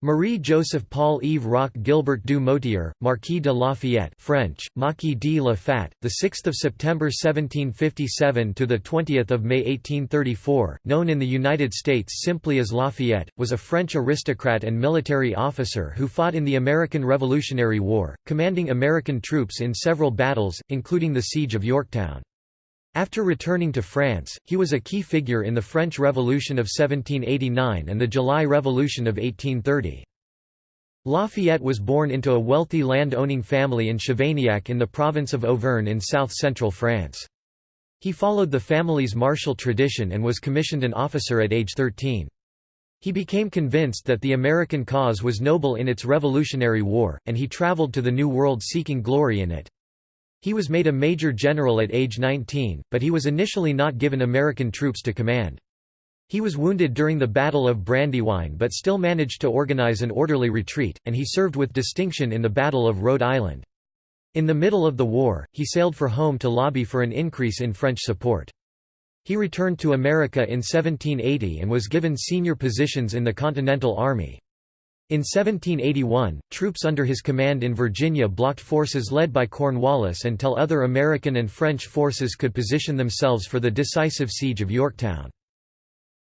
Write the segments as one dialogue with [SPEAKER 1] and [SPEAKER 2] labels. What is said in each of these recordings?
[SPEAKER 1] Marie-Joseph Paul Yves Roch Gilbert du Motier, Marquis de Lafayette French, Marquis de la Fat, the 6th of September 1757 to the 20th of May 1834, known in the United States simply as Lafayette, was a French aristocrat and military officer who fought in the American Revolutionary War, commanding American troops in several battles, including the Siege of Yorktown. After returning to France, he was a key figure in the French Revolution of 1789 and the July Revolution of 1830. Lafayette was born into a wealthy land-owning family in Chavagnac in the province of Auvergne in south-central France. He followed the family's martial tradition and was commissioned an officer at age 13. He became convinced that the American cause was noble in its Revolutionary War, and he traveled to the New World seeking glory in it. He was made a major general at age 19, but he was initially not given American troops to command. He was wounded during the Battle of Brandywine but still managed to organize an orderly retreat, and he served with distinction in the Battle of Rhode Island. In the middle of the war, he sailed for home to lobby for an increase in French support. He returned to America in 1780 and was given senior positions in the Continental Army. In 1781, troops under his command in Virginia blocked forces led by Cornwallis until other American and French forces could position themselves for the decisive siege of Yorktown.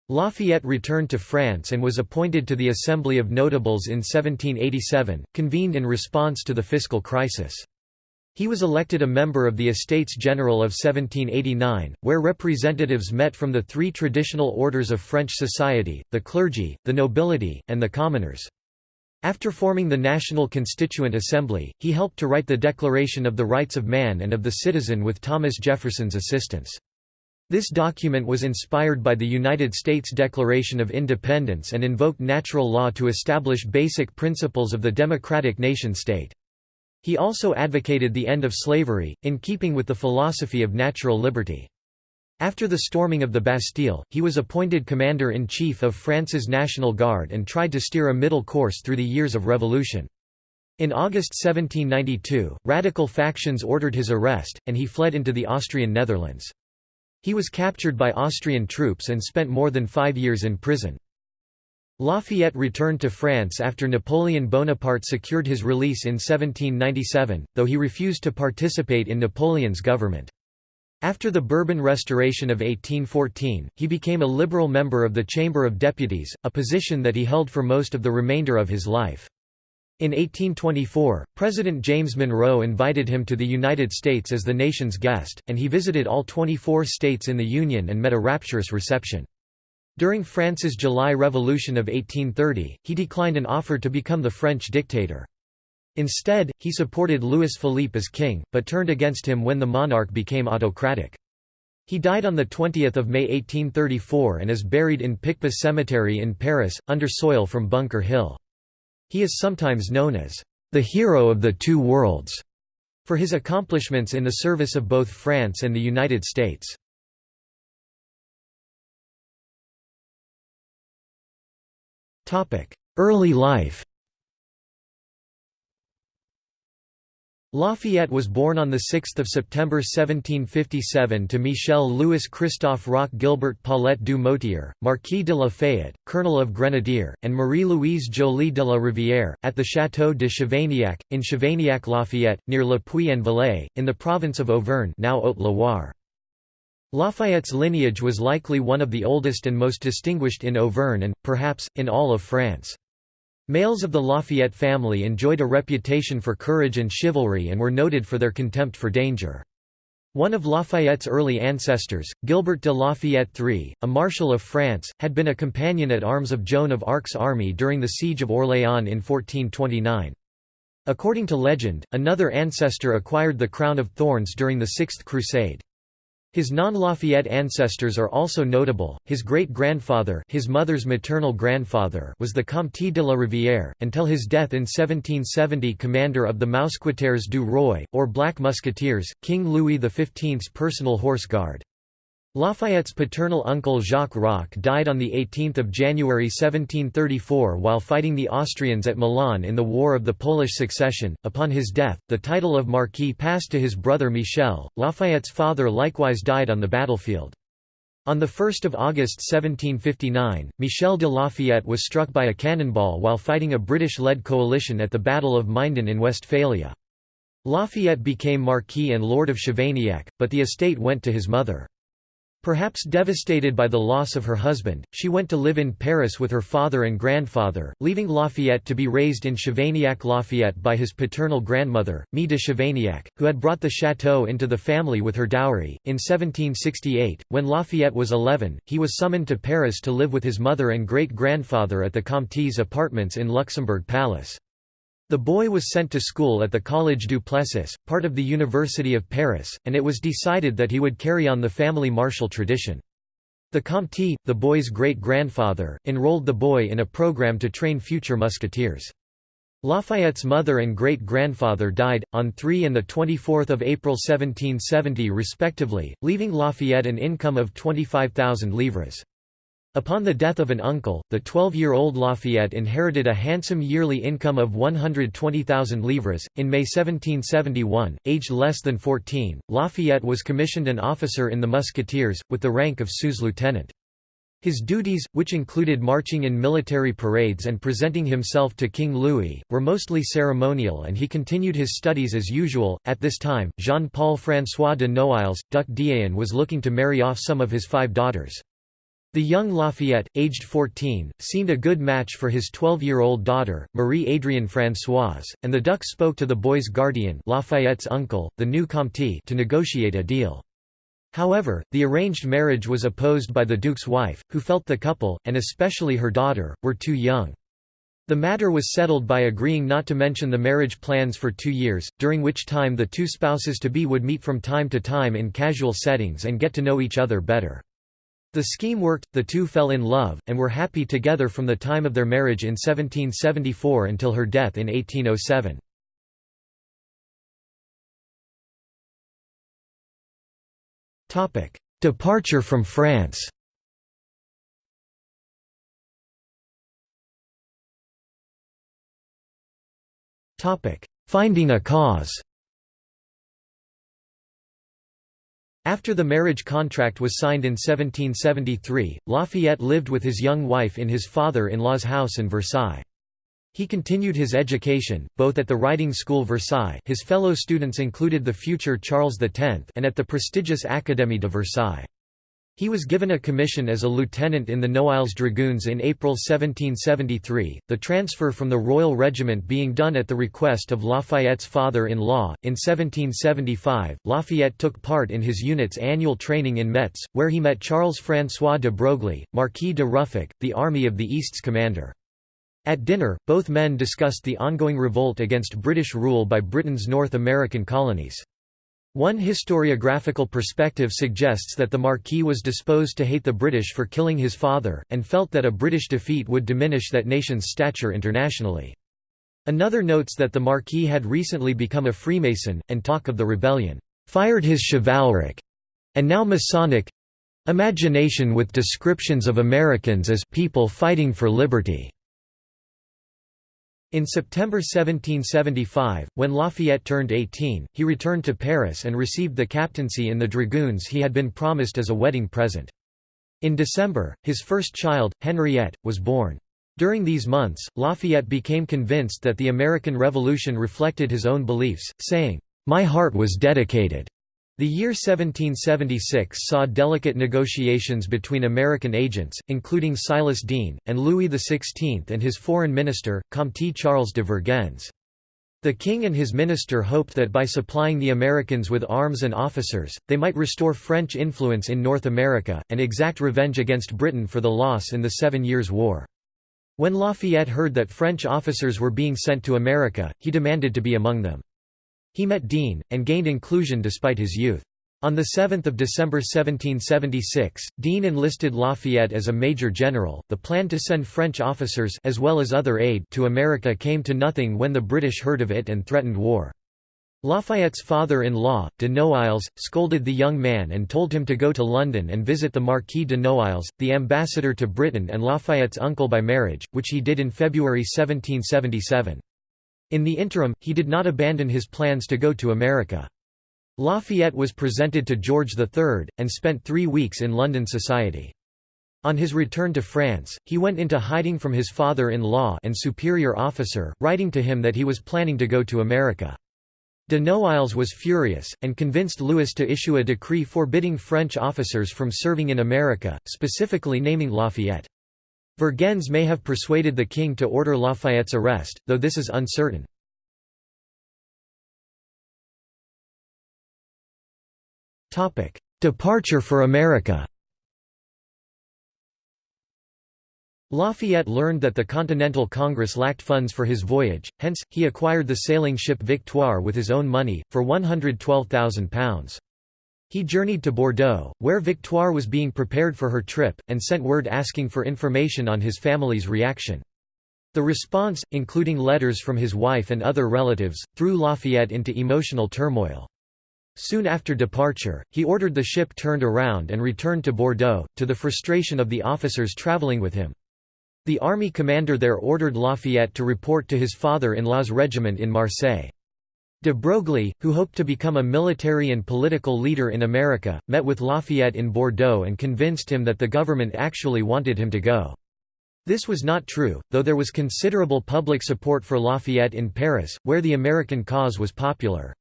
[SPEAKER 1] Lafayette returned to France and was appointed to the Assembly of Notables in 1787, convened in response to the fiscal crisis. He was elected a member of the Estates General of 1789, where representatives met from the three traditional orders of French society, the clergy, the nobility, and the commoners. After forming the National Constituent Assembly, he helped to write the Declaration of the Rights of Man and of the Citizen with Thomas Jefferson's assistance. This document was inspired by the United States Declaration of Independence and invoked natural law to establish basic principles of the democratic nation-state. He also advocated the end of slavery, in keeping with the philosophy of natural liberty. After the storming of the Bastille, he was appointed commander-in-chief of France's National Guard and tried to steer a middle course through the years of revolution. In August 1792, radical factions ordered his arrest, and he fled into the Austrian Netherlands. He was captured by Austrian troops and spent more than five years in prison. Lafayette returned to France after Napoleon Bonaparte secured his release in 1797, though he refused to participate in Napoleon's government. After the Bourbon Restoration of 1814, he became a liberal member of the Chamber of Deputies, a position that he held for most of the remainder of his life. In 1824, President James Monroe invited him to the United States as the nation's guest, and he visited all 24 states in the Union and met a rapturous reception. During France's July Revolution of 1830, he declined an offer to become the French dictator. Instead, he supported Louis Philippe as king, but turned against him when the monarch became autocratic. He died on 20 May 1834 and is buried in Picpus Cemetery in Paris, under soil from Bunker Hill. He is sometimes known as the hero of the two worlds for his accomplishments in the service of both France and the United States. Early life Lafayette was born on 6 September 1757 to Michel Louis Christophe Roch Gilbert Paulette du Motier, Marquis de Lafayette, Colonel of Grenadier, and Marie-Louise Jolie de la Rivière, at the Château de Chavagnac, in Chavagnac-Lafayette, near Le Puy-en-Velay, in the province of Auvergne now Haute-Loire. Lafayette's lineage was likely one of the oldest and most distinguished in Auvergne and, perhaps, in all of France. Males of the Lafayette family enjoyed a reputation for courage and chivalry and were noted for their contempt for danger. One of Lafayette's early ancestors, Gilbert de Lafayette III, a Marshal of France, had been a companion at arms of Joan of Arc's army during the Siege of Orléans in 1429. According to legend, another ancestor acquired the crown of thorns during the Sixth Crusade. His non-Lafayette ancestors are also notable. His great-grandfather, his mother's maternal grandfather, was the Comte de la Rivière, until his death in 1770 commander of the Mousquetaires du Roi, or Black Musketeers, King Louis XV's personal horse guard. Lafayette's paternal uncle Jacques Roch died on 18 January 1734 while fighting the Austrians at Milan in the War of the Polish Succession. Upon his death, the title of Marquis passed to his brother Michel. Lafayette's father likewise died on the battlefield. On 1 August 1759, Michel de Lafayette was struck by a cannonball while fighting a British-led coalition at the Battle of Minden in Westphalia. Lafayette became Marquis and Lord of Chavagnac, but the estate went to his mother. Perhaps devastated by the loss of her husband, she went to live in Paris with her father and grandfather, leaving Lafayette to be raised in Chavagnac-Lafayette by his paternal grandmother, Mie de Chavagnac, who had brought the chateau into the family with her dowry. In 1768, when Lafayette was 11, he was summoned to Paris to live with his mother and great-grandfather at the Comte's apartments in Luxembourg Palace. The boy was sent to school at the Collège du Plessis, part of the University of Paris, and it was decided that he would carry on the family martial tradition. The Comte, the boy's great-grandfather, enrolled the boy in a program to train future musketeers. Lafayette's mother and great-grandfather died, on 3 and 24 April 1770 respectively, leaving Lafayette an income of 25,000 livres. Upon the death of an uncle, the 12-year-old Lafayette inherited a handsome yearly income of 120,000 livres. In May 1771, aged less than 14, Lafayette was commissioned an officer in the Musketeers, with the rank of sous-lieutenant. His duties, which included marching in military parades and presenting himself to King Louis, were mostly ceremonial and he continued his studies as usual. At this time, Jean-Paul François de Noailles, Duc d'Ayen was looking to marry off some of his five daughters. The young Lafayette, aged 14, seemed a good match for his 12-year-old daughter, Marie-Adrienne Françoise, and the Duc spoke to the boy's guardian Lafayette's uncle, the new Comte to negotiate a deal. However, the arranged marriage was opposed by the Duke's wife, who felt the couple, and especially her daughter, were too young. The matter was settled by agreeing not to mention the marriage plans for two years, during which time the two spouses-to-be would meet from time to time in casual settings and get to know each other better. The scheme worked, the two fell in love, and were happy together from the time of their marriage in 1774 until her death in 1807. Departure from France Finding a cause After the marriage contract was signed in 1773, Lafayette lived with his young wife in his father-in-law's house in Versailles. He continued his education, both at the Riding School Versailles his fellow students included the future Charles X and at the prestigious Académie de Versailles. He was given a commission as a lieutenant in the Noailles Dragoons in April 1773, the transfer from the Royal Regiment being done at the request of Lafayette's father-in-law. In 1775, Lafayette took part in his unit's annual training in Metz, where he met Charles-François de Broglie, Marquis de Ruffec, the Army of the East's commander. At dinner, both men discussed the ongoing revolt against British rule by Britain's North American colonies. One historiographical perspective suggests that the Marquis was disposed to hate the British for killing his father, and felt that a British defeat would diminish that nation's stature internationally. Another notes that the Marquis had recently become a Freemason, and talk of the rebellion, "...fired his chivalric and now Masonic imagination with descriptions of Americans as people fighting for liberty." In September 1775, when Lafayette turned 18, he returned to Paris and received the captaincy in the dragoons he had been promised as a wedding present. In December, his first child, Henriette, was born. During these months, Lafayette became convinced that the American Revolution reflected his own beliefs, saying, "'My heart was dedicated the year 1776 saw delicate negotiations between American agents, including Silas Deane, and Louis XVI and his foreign minister, Comte Charles de Vergennes. The king and his minister hoped that by supplying the Americans with arms and officers, they might restore French influence in North America, and exact revenge against Britain for the loss in the Seven Years' War. When Lafayette heard that French officers were being sent to America, he demanded to be among them. He met Deane, and gained inclusion despite his youth. On 7 December 1776, Deane enlisted Lafayette as a major general. The plan to send French officers as well as other aid to America came to nothing when the British heard of it and threatened war. Lafayette's father-in-law, de Noailles, scolded the young man and told him to go to London and visit the Marquis de Noailles, the ambassador to Britain and Lafayette's uncle by marriage, which he did in February 1777. In the interim, he did not abandon his plans to go to America. Lafayette was presented to George III, and spent three weeks in London society. On his return to France, he went into hiding from his father-in-law and superior officer, writing to him that he was planning to go to America. De Noailles was furious, and convinced Louis to issue a decree forbidding French officers from serving in America, specifically naming Lafayette. Vergennes may have persuaded the king to order Lafayette's arrest, though this is uncertain. Departure for America Lafayette learned that the Continental Congress lacked funds for his voyage, hence, he acquired the sailing ship Victoire with his own money, for £112,000. He journeyed to Bordeaux, where Victoire was being prepared for her trip, and sent word asking for information on his family's reaction. The response, including letters from his wife and other relatives, threw Lafayette into emotional turmoil. Soon after departure, he ordered the ship turned around and returned to Bordeaux, to the frustration of the officers traveling with him. The army commander there ordered Lafayette to report to his father-in-law's regiment in Marseille. De Broglie, who hoped to become a military and political leader in America, met with Lafayette in Bordeaux and convinced him that the government actually wanted him to go. This was not true, though there was considerable public support for Lafayette in Paris, where the American cause was popular.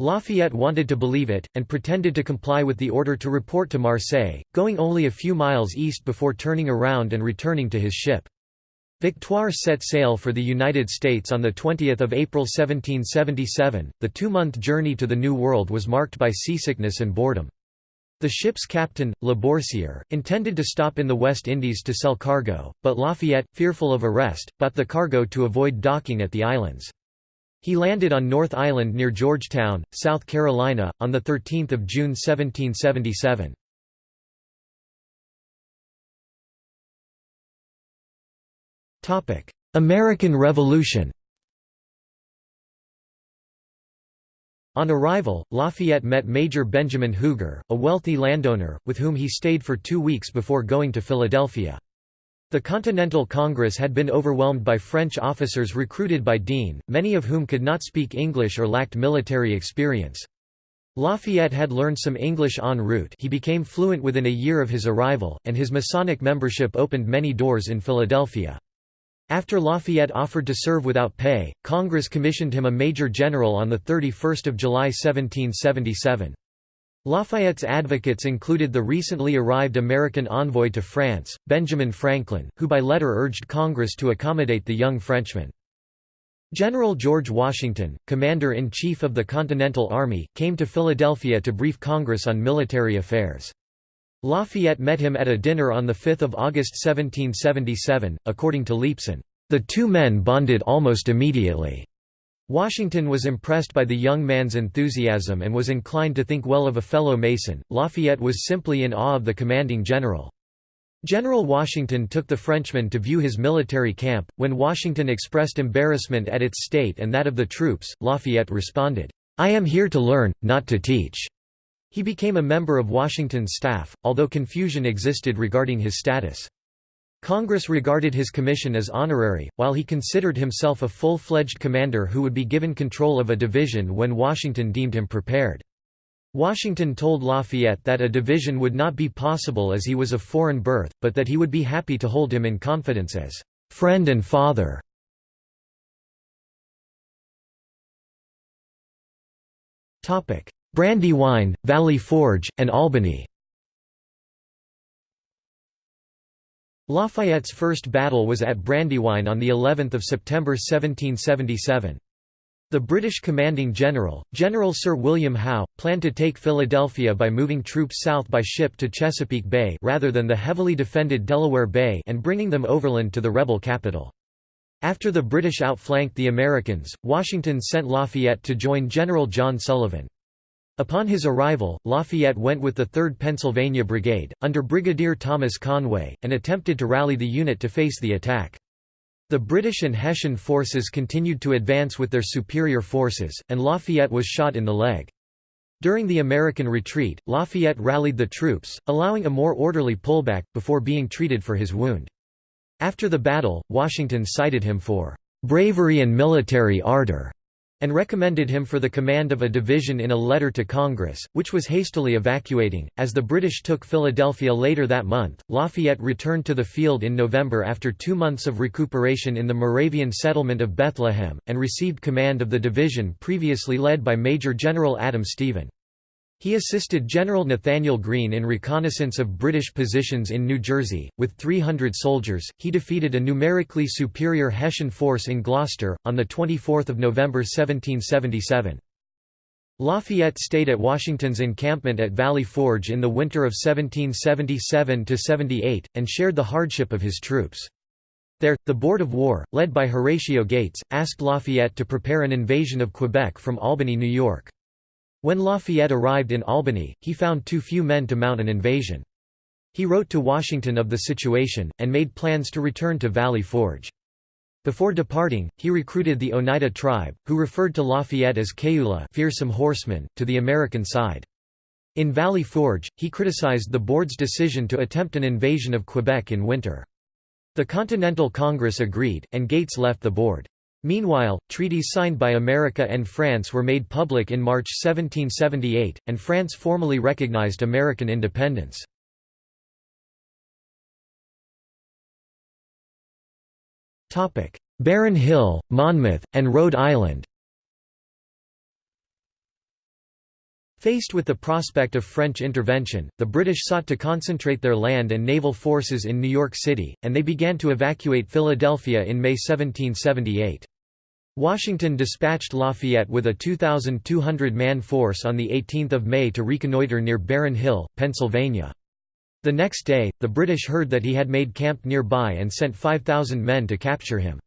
[SPEAKER 1] Lafayette wanted to believe it, and pretended to comply with the order to report to Marseille, going only a few miles east before turning around and returning to his ship. Victoire set sail for the United States on 20 April 1777. The two-month journey to the New World was marked by seasickness and boredom. The ship's captain, Laboursière, intended to stop in the West Indies to sell cargo, but Lafayette, fearful of arrest, bought the cargo to avoid docking at the islands. He landed on North Island near Georgetown, South Carolina, on 13 June 1777. American Revolution On arrival, Lafayette met Major Benjamin Huger, a wealthy landowner, with whom he stayed for two weeks before going to Philadelphia. The Continental Congress had been overwhelmed by French officers recruited by Deane, many of whom could not speak English or lacked military experience. Lafayette had learned some English en route he became fluent within a year of his arrival, and his Masonic membership opened many doors in Philadelphia. After Lafayette offered to serve without pay, Congress commissioned him a major general on 31 July 1777. Lafayette's advocates included the recently arrived American envoy to France, Benjamin Franklin, who by letter urged Congress to accommodate the young Frenchman. General George Washington, Commander-in-Chief of the Continental Army, came to Philadelphia to brief Congress on military affairs. Lafayette met him at a dinner on 5 August 1777, according to Leepson, "...the two men bonded almost immediately." Washington was impressed by the young man's enthusiasm and was inclined to think well of a fellow Mason. Lafayette was simply in awe of the commanding general. General Washington took the Frenchman to view his military camp. When Washington expressed embarrassment at its state and that of the troops, Lafayette responded, I am here to learn, not to teach. He became a member of Washington's staff, although confusion existed regarding his status. Congress regarded his commission as honorary, while he considered himself a full-fledged commander who would be given control of a division when Washington deemed him prepared. Washington told Lafayette that a division would not be possible as he was of foreign birth, but that he would be happy to hold him in confidence as friend and father. Brandywine, Valley Forge, and Albany Lafayette's first battle was at Brandywine on the 11th of September 1777. The British commanding general, General Sir William Howe, planned to take Philadelphia by moving troops south by ship to Chesapeake Bay rather than the heavily defended Delaware Bay and bringing them overland to the rebel capital. After the British outflanked the Americans, Washington sent Lafayette to join General John Sullivan. Upon his arrival, Lafayette went with the 3rd Pennsylvania Brigade, under Brigadier Thomas Conway, and attempted to rally the unit to face the attack. The British and Hessian forces continued to advance with their superior forces, and Lafayette was shot in the leg. During the American retreat, Lafayette rallied the troops, allowing a more orderly pullback, before being treated for his wound. After the battle, Washington cited him for "...bravery and military ardor." And recommended him for the command of a division in a letter to Congress, which was hastily evacuating. As the British took Philadelphia later that month, Lafayette returned to the field in November after two months of recuperation in the Moravian settlement of Bethlehem, and received command of the division previously led by Major General Adam Stephen. He assisted General Nathanael Greene in reconnaissance of British positions in New Jersey. With 300 soldiers, he defeated a numerically superior Hessian force in Gloucester, on 24 November 1777. Lafayette stayed at Washington's encampment at Valley Forge in the winter of 1777–78, and shared the hardship of his troops. There, the Board of War, led by Horatio Gates, asked Lafayette to prepare an invasion of Quebec from Albany, New York. When Lafayette arrived in Albany, he found too few men to mount an invasion. He wrote to Washington of the situation, and made plans to return to Valley Forge. Before departing, he recruited the Oneida tribe, who referred to Lafayette as Kayewla fearsome horseman, to the American side. In Valley Forge, he criticized the board's decision to attempt an invasion of Quebec in winter. The Continental Congress agreed, and Gates left the board. Meanwhile, treaties signed by America and France were made public in March 1778, and France formally recognized American independence. Barren Hill, Monmouth, and Rhode Island Faced with the prospect of French intervention, the British sought to concentrate their land and naval forces in New York City, and they began to evacuate Philadelphia in May 1778. Washington dispatched Lafayette with a 2,200-man force on 18 May to reconnoiter near Barren Hill, Pennsylvania. The next day, the British heard that he had made camp nearby and sent 5,000 men to capture him.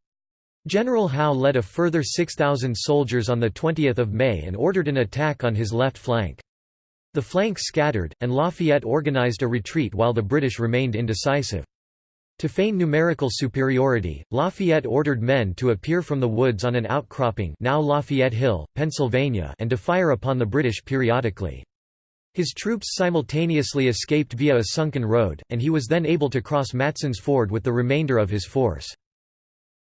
[SPEAKER 1] General Howe led a further 6,000 soldiers on 20 May and ordered an attack on his left flank. The flank scattered, and Lafayette organized a retreat while the British remained indecisive. To feign numerical superiority, Lafayette ordered men to appear from the woods on an outcropping now Lafayette Hill, Pennsylvania and to fire upon the British periodically. His troops simultaneously escaped via a sunken road, and he was then able to cross Matson's Ford with the remainder of his force.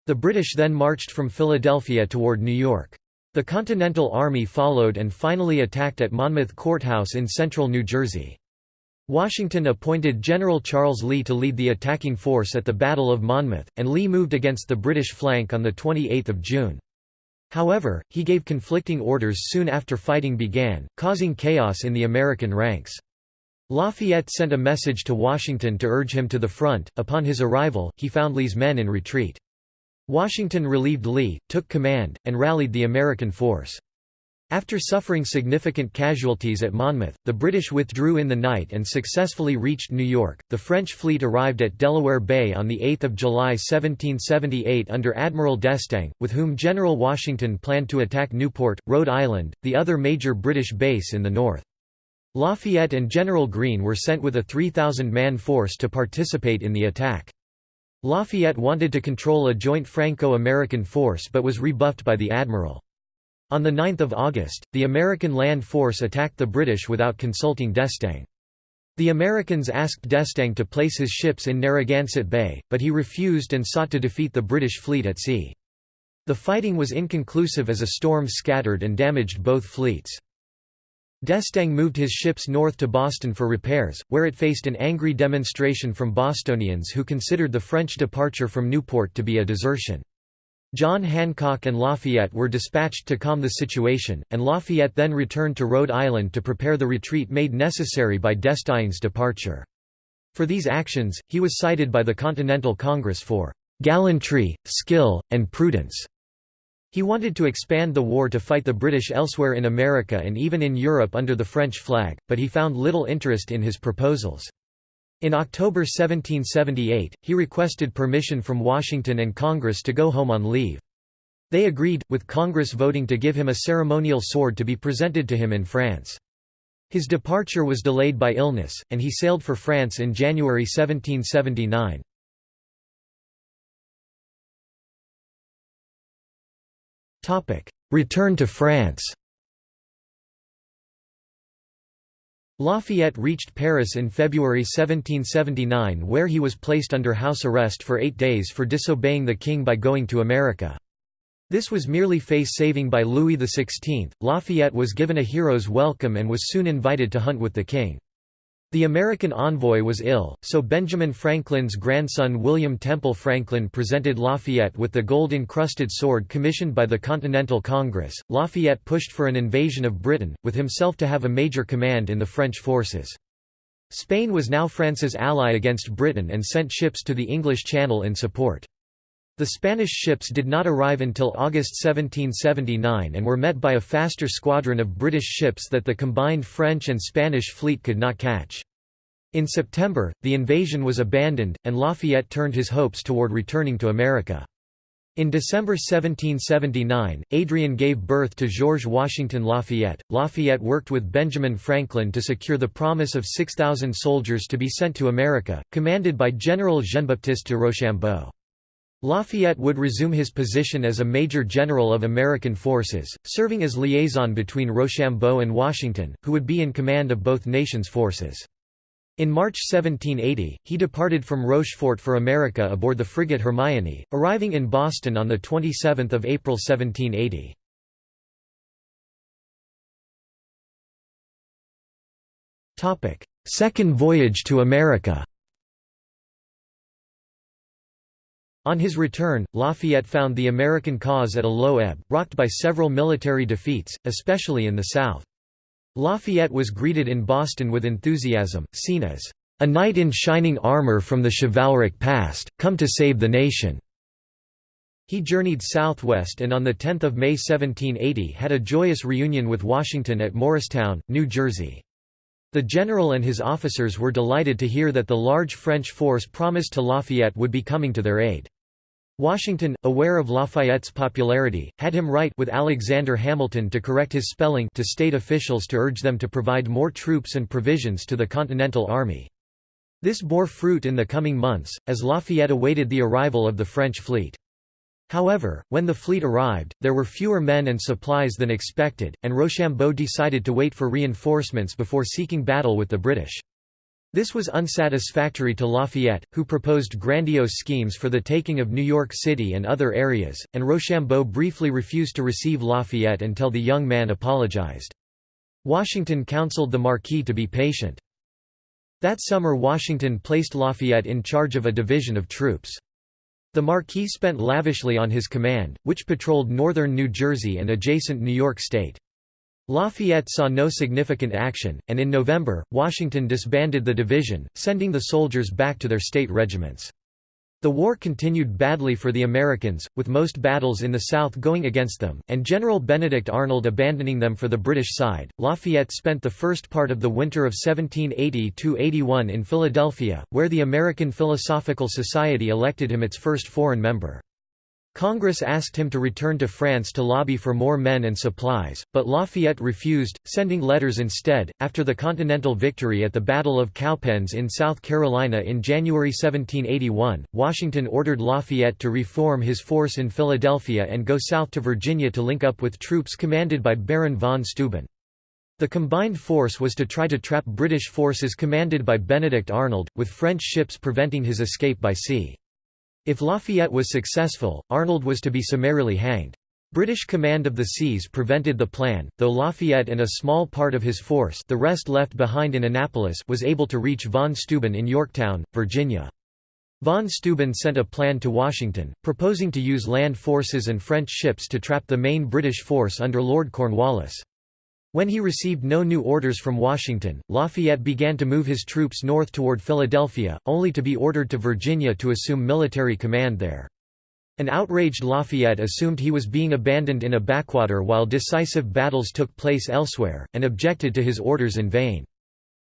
[SPEAKER 1] The British then marched from Philadelphia toward New York. The Continental Army followed and finally attacked at Monmouth Courthouse in central New Jersey. Washington appointed General Charles Lee to lead the attacking force at the Battle of Monmouth, and Lee moved against the British flank on 28 June. However, he gave conflicting orders soon after fighting began, causing chaos in the American ranks. Lafayette sent a message to Washington to urge him to the front. Upon his arrival, he found Lee's men in retreat. Washington relieved Lee, took command, and rallied the American force. After suffering significant casualties at Monmouth, the British withdrew in the night and successfully reached New York. The French fleet arrived at Delaware Bay on 8 July 1778 under Admiral d'Estaing, with whom General Washington planned to attack Newport, Rhode Island, the other major British base in the north. Lafayette and General Greene were sent with a 3,000-man force to participate in the attack. Lafayette wanted to control a joint Franco-American force but was rebuffed by the admiral. On 9 August, the American land force attacked the British without consulting d'Estaing. The Americans asked d'Estaing to place his ships in Narragansett Bay, but he refused and sought to defeat the British fleet at sea. The fighting was inconclusive as a storm scattered and damaged both fleets. D'Estaing moved his ships north to Boston for repairs, where it faced an angry demonstration from Bostonians who considered the French departure from Newport to be a desertion. John Hancock and Lafayette were dispatched to calm the situation, and Lafayette then returned to Rhode Island to prepare the retreat made necessary by d'Estaing's departure. For these actions, he was cited by the Continental Congress for "...gallantry, skill, and prudence." He wanted to expand the war to fight the British elsewhere in America and even in Europe under the French flag, but he found little interest in his proposals. In October 1778, he requested permission from Washington and Congress to go home on leave. They agreed, with Congress voting to give him a ceremonial sword to be presented to him in France. His departure was delayed by illness, and he sailed for France in January 1779. Return to France Lafayette reached Paris in February 1779 where he was placed under house arrest for eight days for disobeying the king by going to America. This was merely face-saving by Louis XVI. Lafayette was given a hero's welcome and was soon invited to hunt with the king. The American envoy was ill, so Benjamin Franklin's grandson William Temple Franklin presented Lafayette with the gold-encrusted sword commissioned by the Continental Congress. Lafayette pushed for an invasion of Britain, with himself to have a major command in the French forces. Spain was now France's ally against Britain and sent ships to the English Channel in support. The Spanish ships did not arrive until August 1779 and were met by a faster squadron of British ships that the combined French and Spanish fleet could not catch. In September, the invasion was abandoned, and Lafayette turned his hopes toward returning to America. In December 1779, Adrienne gave birth to George Washington Lafayette. Lafayette worked with Benjamin Franklin to secure the promise of 6,000 soldiers to be sent to America, commanded by General Jean-Baptiste de Rochambeau. Lafayette would resume his position as a major general of American forces, serving as liaison between Rochambeau and Washington, who would be in command of both nations' forces. In March 1780, he departed from Rochefort for America aboard the frigate Hermione, arriving in Boston on 27 April 1780. Second voyage to America On his return, Lafayette found the American cause at a low ebb, rocked by several military defeats, especially in the South. Lafayette was greeted in Boston with enthusiasm, seen as a knight in shining armor from the chivalric past, come to save the nation. He journeyed southwest and on 10 May 1780 had a joyous reunion with Washington at Morristown, New Jersey. The general and his officers were delighted to hear that the large French force promised to Lafayette would be coming to their aid. Washington, aware of Lafayette's popularity, had him write with Alexander Hamilton to correct his spelling to state officials to urge them to provide more troops and provisions to the Continental Army. This bore fruit in the coming months, as Lafayette awaited the arrival of the French fleet. However, when the fleet arrived, there were fewer men and supplies than expected, and Rochambeau decided to wait for reinforcements before seeking battle with the British. This was unsatisfactory to Lafayette, who proposed grandiose schemes for the taking of New York City and other areas, and Rochambeau briefly refused to receive Lafayette until the young man apologized. Washington counseled the Marquis to be patient. That summer Washington placed Lafayette in charge of a division of troops. The Marquis spent lavishly on his command, which patrolled northern New Jersey and adjacent New York State. Lafayette saw no significant action, and in November, Washington disbanded the division, sending the soldiers back to their state regiments. The war continued badly for the Americans, with most battles in the South going against them, and General Benedict Arnold abandoning them for the British side. Lafayette spent the first part of the winter of 1780–81 in Philadelphia, where the American Philosophical Society elected him its first foreign member. Congress asked him to return to France to lobby for more men and supplies, but Lafayette refused, sending letters instead. After the Continental victory at the Battle of Cowpens in South Carolina in January 1781, Washington ordered Lafayette to reform his force in Philadelphia and go south to Virginia to link up with troops commanded by Baron von Steuben. The combined force was to try to trap British forces commanded by Benedict Arnold, with French ships preventing his escape by sea. If Lafayette was successful, Arnold was to be summarily hanged. British command of the seas prevented the plan, though Lafayette and a small part of his force the rest left behind in Annapolis was able to reach von Steuben in Yorktown, Virginia. Von Steuben sent a plan to Washington, proposing to use land forces and French ships to trap the main British force under Lord Cornwallis. When he received no new orders from Washington, Lafayette began to move his troops north toward Philadelphia, only to be ordered to Virginia to assume military command there. An outraged Lafayette assumed he was being abandoned in a backwater while decisive battles took place elsewhere, and objected to his orders in vain.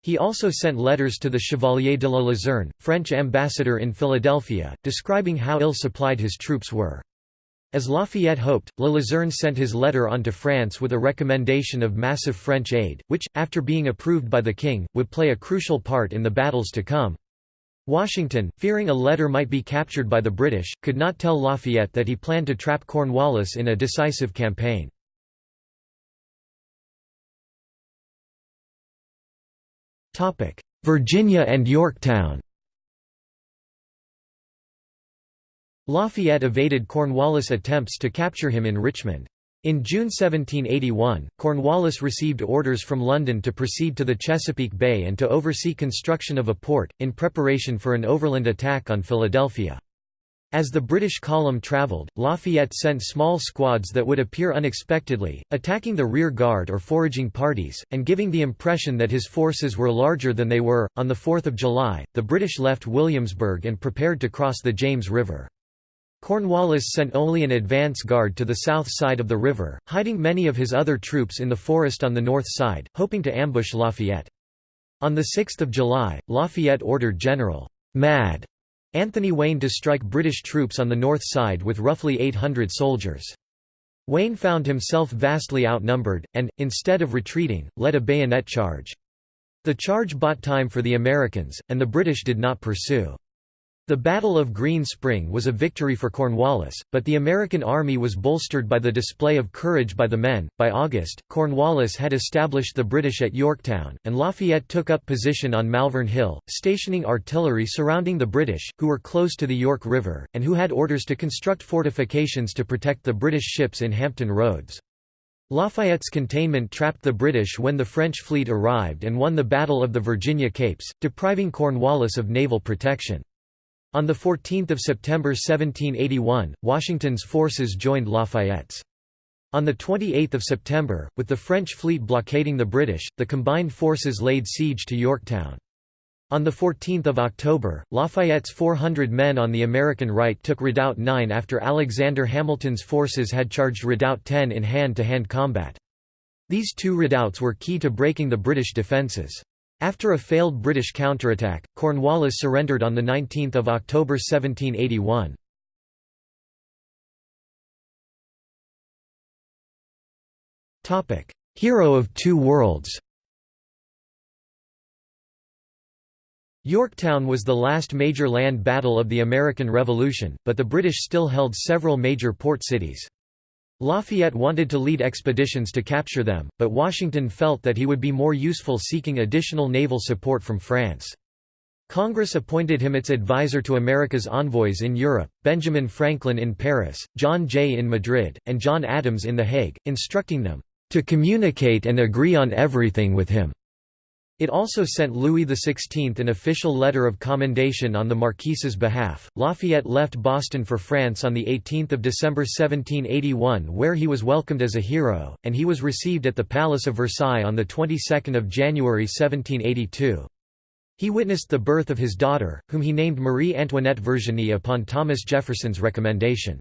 [SPEAKER 1] He also sent letters to the Chevalier de la Luzerne, French ambassador in Philadelphia, describing how ill-supplied his troops were. As Lafayette hoped, La Luzerne sent his letter on to France with a recommendation of massive French aid, which, after being approved by the king, would play a crucial part in the battles to come. Washington, fearing a letter might be captured by the British, could not tell Lafayette that he planned to trap Cornwallis in a decisive campaign. Virginia and Yorktown Lafayette evaded Cornwallis' attempts to capture him in Richmond. In June 1781, Cornwallis received orders from London to proceed to the Chesapeake Bay and to oversee construction of a port, in preparation for an overland attack on Philadelphia. As the British column travelled, Lafayette sent small squads that would appear unexpectedly, attacking the rear guard or foraging parties, and giving the impression that his forces were larger than they were. On 4 July, the British left Williamsburg and prepared to cross the James River. Cornwallis sent only an advance guard to the south side of the river, hiding many of his other troops in the forest on the north side, hoping to ambush Lafayette. On 6 July, Lafayette ordered General Mad Anthony Wayne to strike British troops on the north side with roughly 800 soldiers. Wayne found himself vastly outnumbered, and, instead of retreating, led a bayonet charge. The charge bought time for the Americans, and the British did not pursue. The Battle of Green Spring was a victory for Cornwallis, but the American army was bolstered by the display of courage by the men. By August, Cornwallis had established the British at Yorktown, and Lafayette took up position on Malvern Hill, stationing artillery surrounding the British, who were close to the York River, and who had orders to construct fortifications to protect the British ships in Hampton Roads. Lafayette's containment trapped the British when the French fleet arrived and won the Battle of the Virginia Capes, depriving Cornwallis of naval protection. On 14 September 1781, Washington's forces joined Lafayette's. On 28 September, with the French fleet blockading the British, the combined forces laid siege to Yorktown. On 14 October, Lafayette's 400 men on the American right took Redoubt 9 after Alexander Hamilton's forces had charged Redoubt 10 in hand-to-hand -hand combat. These two redoubts were key to breaking the British defences. After a failed British counterattack, Cornwallis surrendered on 19 October 1781. Hero of Two Worlds Yorktown was the last major land battle of the American Revolution, but the British still held several major port cities. Lafayette wanted to lead expeditions to capture them, but Washington felt that he would be more useful seeking additional naval support from France. Congress appointed him its advisor to America's envoys in Europe, Benjamin Franklin in Paris, John Jay in Madrid, and John Adams in The Hague, instructing them, "...to communicate and agree on everything with him." It also sent Louis XVI an official letter of commendation on the Marquis's behalf. Lafayette left Boston for France on 18 December 1781 where he was welcomed as a hero, and he was received at the Palace of Versailles on the 22nd of January 1782. He witnessed the birth of his daughter, whom he named Marie Antoinette Virginie upon Thomas Jefferson's recommendation.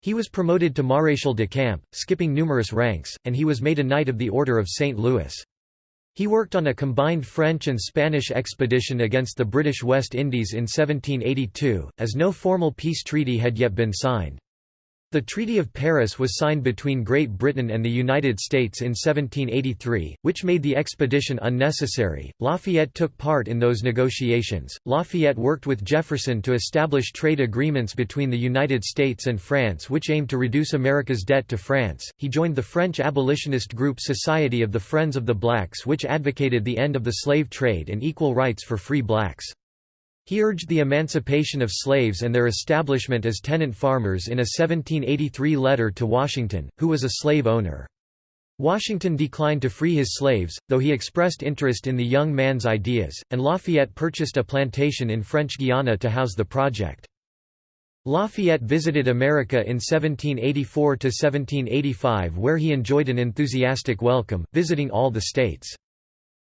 [SPEAKER 1] He was promoted to Maréchal de Camp, skipping numerous ranks, and he was made a Knight of the Order of St. Louis. He worked on a combined French and Spanish expedition against the British West Indies in 1782, as no formal peace treaty had yet been signed. The Treaty of Paris was signed between Great Britain and the United States in 1783, which made the expedition unnecessary. Lafayette took part in those negotiations. Lafayette worked with Jefferson to establish trade agreements between the United States and France which aimed to reduce America's debt to France. He joined the French abolitionist group Society of the Friends of the Blacks, which advocated the end of the slave trade and equal rights for free blacks. He urged the emancipation of slaves and their establishment as tenant farmers in a 1783 letter to Washington, who was a slave owner. Washington declined to free his slaves, though he expressed interest in the young man's ideas, and Lafayette purchased a plantation in French Guiana to house the project. Lafayette visited America in 1784–1785 where he enjoyed an enthusiastic welcome, visiting all the states.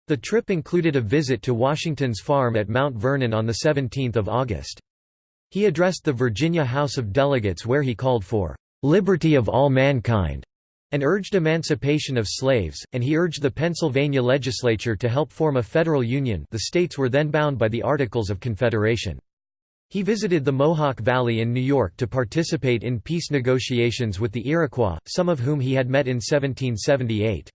[SPEAKER 1] The trip included a visit to Washington's farm at Mount Vernon on 17 August. He addressed the Virginia House of Delegates where he called for "...liberty of all mankind." and urged emancipation of slaves, and he urged the Pennsylvania legislature to help form a federal union the states were then bound by the Articles of Confederation. He visited the Mohawk Valley in New York to participate in peace negotiations with the Iroquois, some of whom he had met in 1778.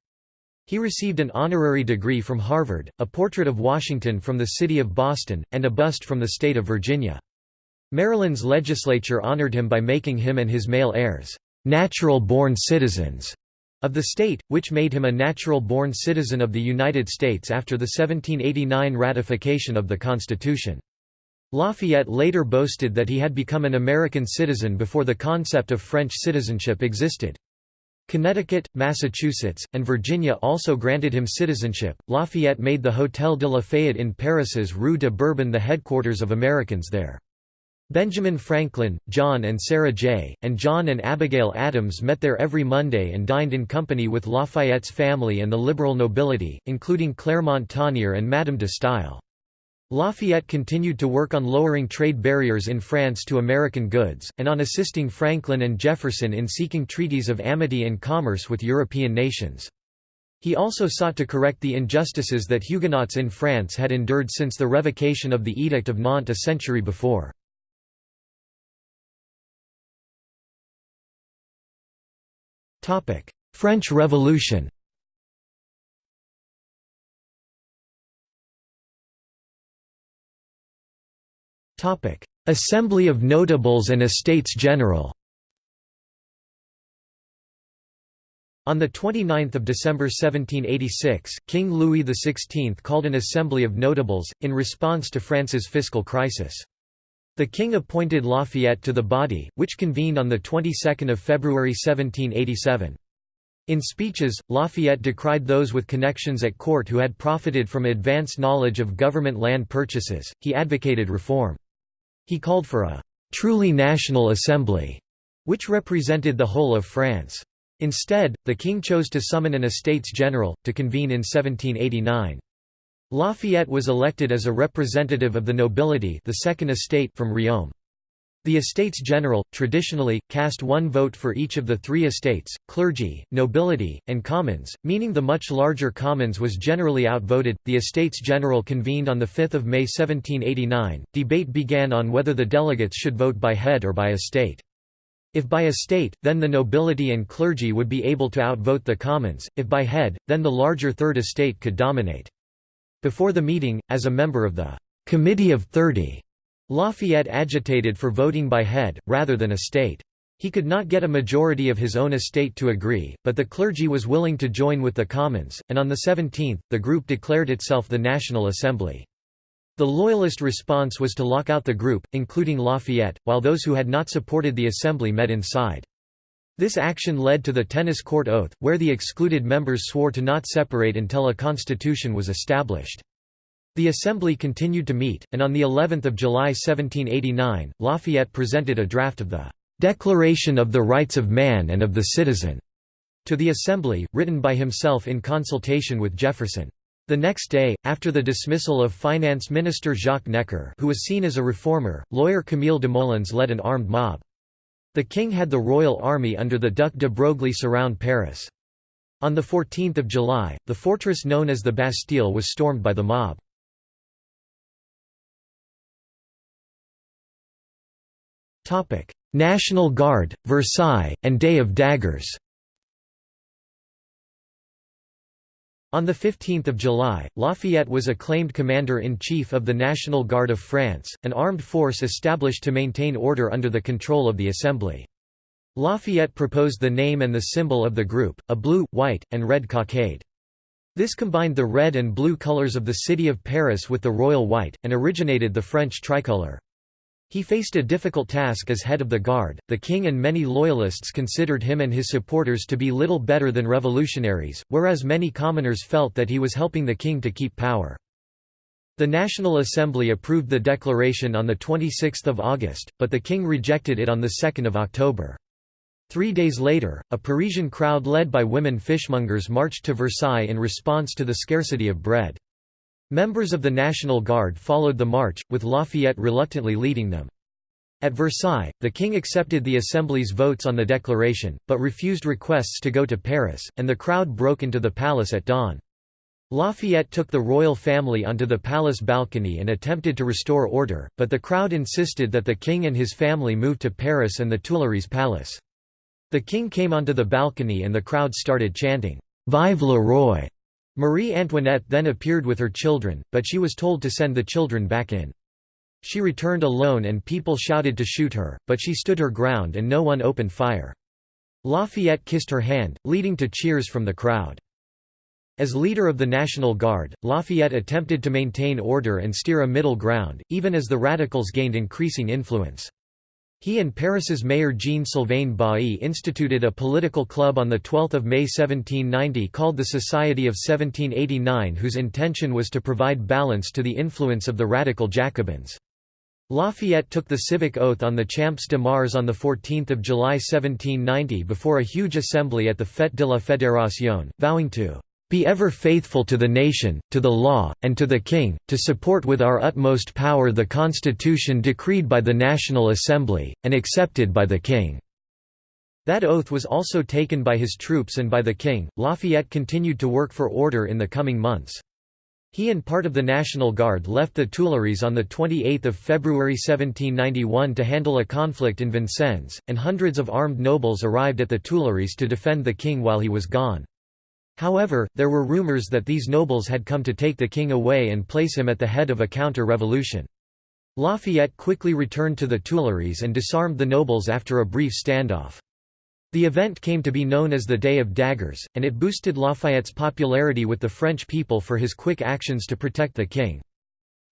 [SPEAKER 1] He received an honorary degree from Harvard, a portrait of Washington from the city of Boston, and a bust from the state of Virginia. Maryland's legislature honored him by making him and his male heirs, "...natural-born citizens." of the state, which made him a natural-born citizen of the United States after the 1789 ratification of the Constitution. Lafayette later boasted that he had become an American citizen before the concept of French citizenship existed. Connecticut, Massachusetts, and Virginia also granted him citizenship. Lafayette made the Hôtel de Lafayette in Paris's Rue de Bourbon the headquarters of Americans there. Benjamin Franklin, John and Sarah Jay, and John and Abigail Adams met there every Monday and dined in company with Lafayette's family and the liberal nobility, including Clermont Tonnerre and Madame de Staël. Lafayette continued to work on lowering trade barriers in France to American goods, and on assisting Franklin and Jefferson in seeking treaties of amity and commerce with European nations. He also sought to correct the injustices that Huguenots in France had endured since the revocation of the Edict of Nantes a century before. French Revolution Assembly of Notables and Estates General On 29 December 1786, King Louis XVI called an Assembly of Notables, in response to France's fiscal crisis. The king appointed Lafayette to the body, which convened on the 22nd of February 1787. In speeches, Lafayette decried those with connections at court who had profited from advanced knowledge of government land purchases. He advocated reform. He called for a truly national assembly, which represented the whole of France. Instead, the king chose to summon an Estates General, to convene in 1789. Lafayette was elected as a representative of the nobility the Second Estate from Riom. The Estates General, traditionally, cast one vote for each of the three estates, clergy, nobility, and commons, meaning the much larger commons was generally outvoted. The Estates General convened on 5 May 1789. Debate began on whether the delegates should vote by head or by estate. If by estate, then the nobility and clergy would be able to outvote the commons, if by head, then the larger third estate could dominate. Before the meeting, as a member of the Committee of Thirty, Lafayette agitated for voting by head, rather than estate. He could not get a majority of his own estate to agree, but the clergy was willing to join with the Commons, and on the 17th, the group declared itself the National Assembly. The Loyalist response was to lock out the group, including Lafayette, while those who had not supported the Assembly met inside. This action led to the Tennis Court Oath, where the excluded members swore to not separate until a constitution was established. The Assembly continued to meet, and on the 11th of July 1789, Lafayette presented a draft of the "'Declaration of the Rights of Man and of the Citizen' to the Assembly, written by himself in consultation with Jefferson. The next day, after the dismissal of Finance Minister Jacques Necker who was seen as a reformer, lawyer Camille Desmoulins led an armed mob. The king had the royal army under the Duc de Broglie surround Paris. On 14 July, the fortress known as the Bastille was stormed by the mob. National Guard, Versailles, and Day of Daggers On 15 July, Lafayette was acclaimed Commander-in-Chief of the National Guard of France, an armed force established to maintain order under the control of the Assembly. Lafayette proposed the name and the symbol of the group, a blue, white, and red cockade. This combined the red and blue colors of the city of Paris with the royal white, and originated the French tricolour. He faced a difficult task as head of the Guard. The king and many loyalists considered him and his supporters to be little better than revolutionaries, whereas many commoners felt that he was helping the king to keep power. The National Assembly approved the declaration on 26 August, but the king rejected it on 2 October. Three days later, a Parisian crowd led by women fishmongers marched to Versailles in response to the scarcity of bread. Members of the National Guard followed the march, with Lafayette reluctantly leading them. At Versailles, the king accepted the Assembly's votes on the declaration, but refused requests to go to Paris, and the crowd broke into the palace at dawn. Lafayette took the royal family onto the palace balcony and attempted to restore order, but the crowd insisted that the king and his family move to Paris and the Tuileries Palace. The king came onto the balcony and the crowd started chanting, "'Vive le Roi!' Marie Antoinette then appeared with her children, but she was told to send the children back in. She returned alone and people shouted to shoot her, but she stood her ground and no one opened fire. Lafayette kissed her hand, leading to cheers from the crowd. As leader of the National Guard, Lafayette attempted to maintain order and steer a middle ground, even as the radicals gained increasing influence. He and Paris's mayor Jean-Sylvain Bailly instituted a political club on 12 May 1790 called the Society of 1789 whose intention was to provide balance to the influence of the radical Jacobins. Lafayette took the civic oath on the Champs de Mars on 14 July 1790 before a huge assembly at the Fête de la Fédération, vowing to be ever faithful to the nation, to the law, and to the King, to support with our utmost power the Constitution decreed by the National Assembly, and accepted by the King." That oath was also taken by his troops and by the King. Lafayette continued to work for order in the coming months. He and part of the National Guard left the Tuileries on 28 February 1791 to handle a conflict in Vincennes, and hundreds of armed nobles arrived at the Tuileries to defend the king while he was gone. However, there were rumors that these nobles had come to take the king away and place him at the head of a counter-revolution. Lafayette quickly returned to the Tuileries and disarmed the nobles after a brief standoff. The event came to be known as the Day of Daggers, and it boosted Lafayette's popularity with the French people for his quick actions to protect the king.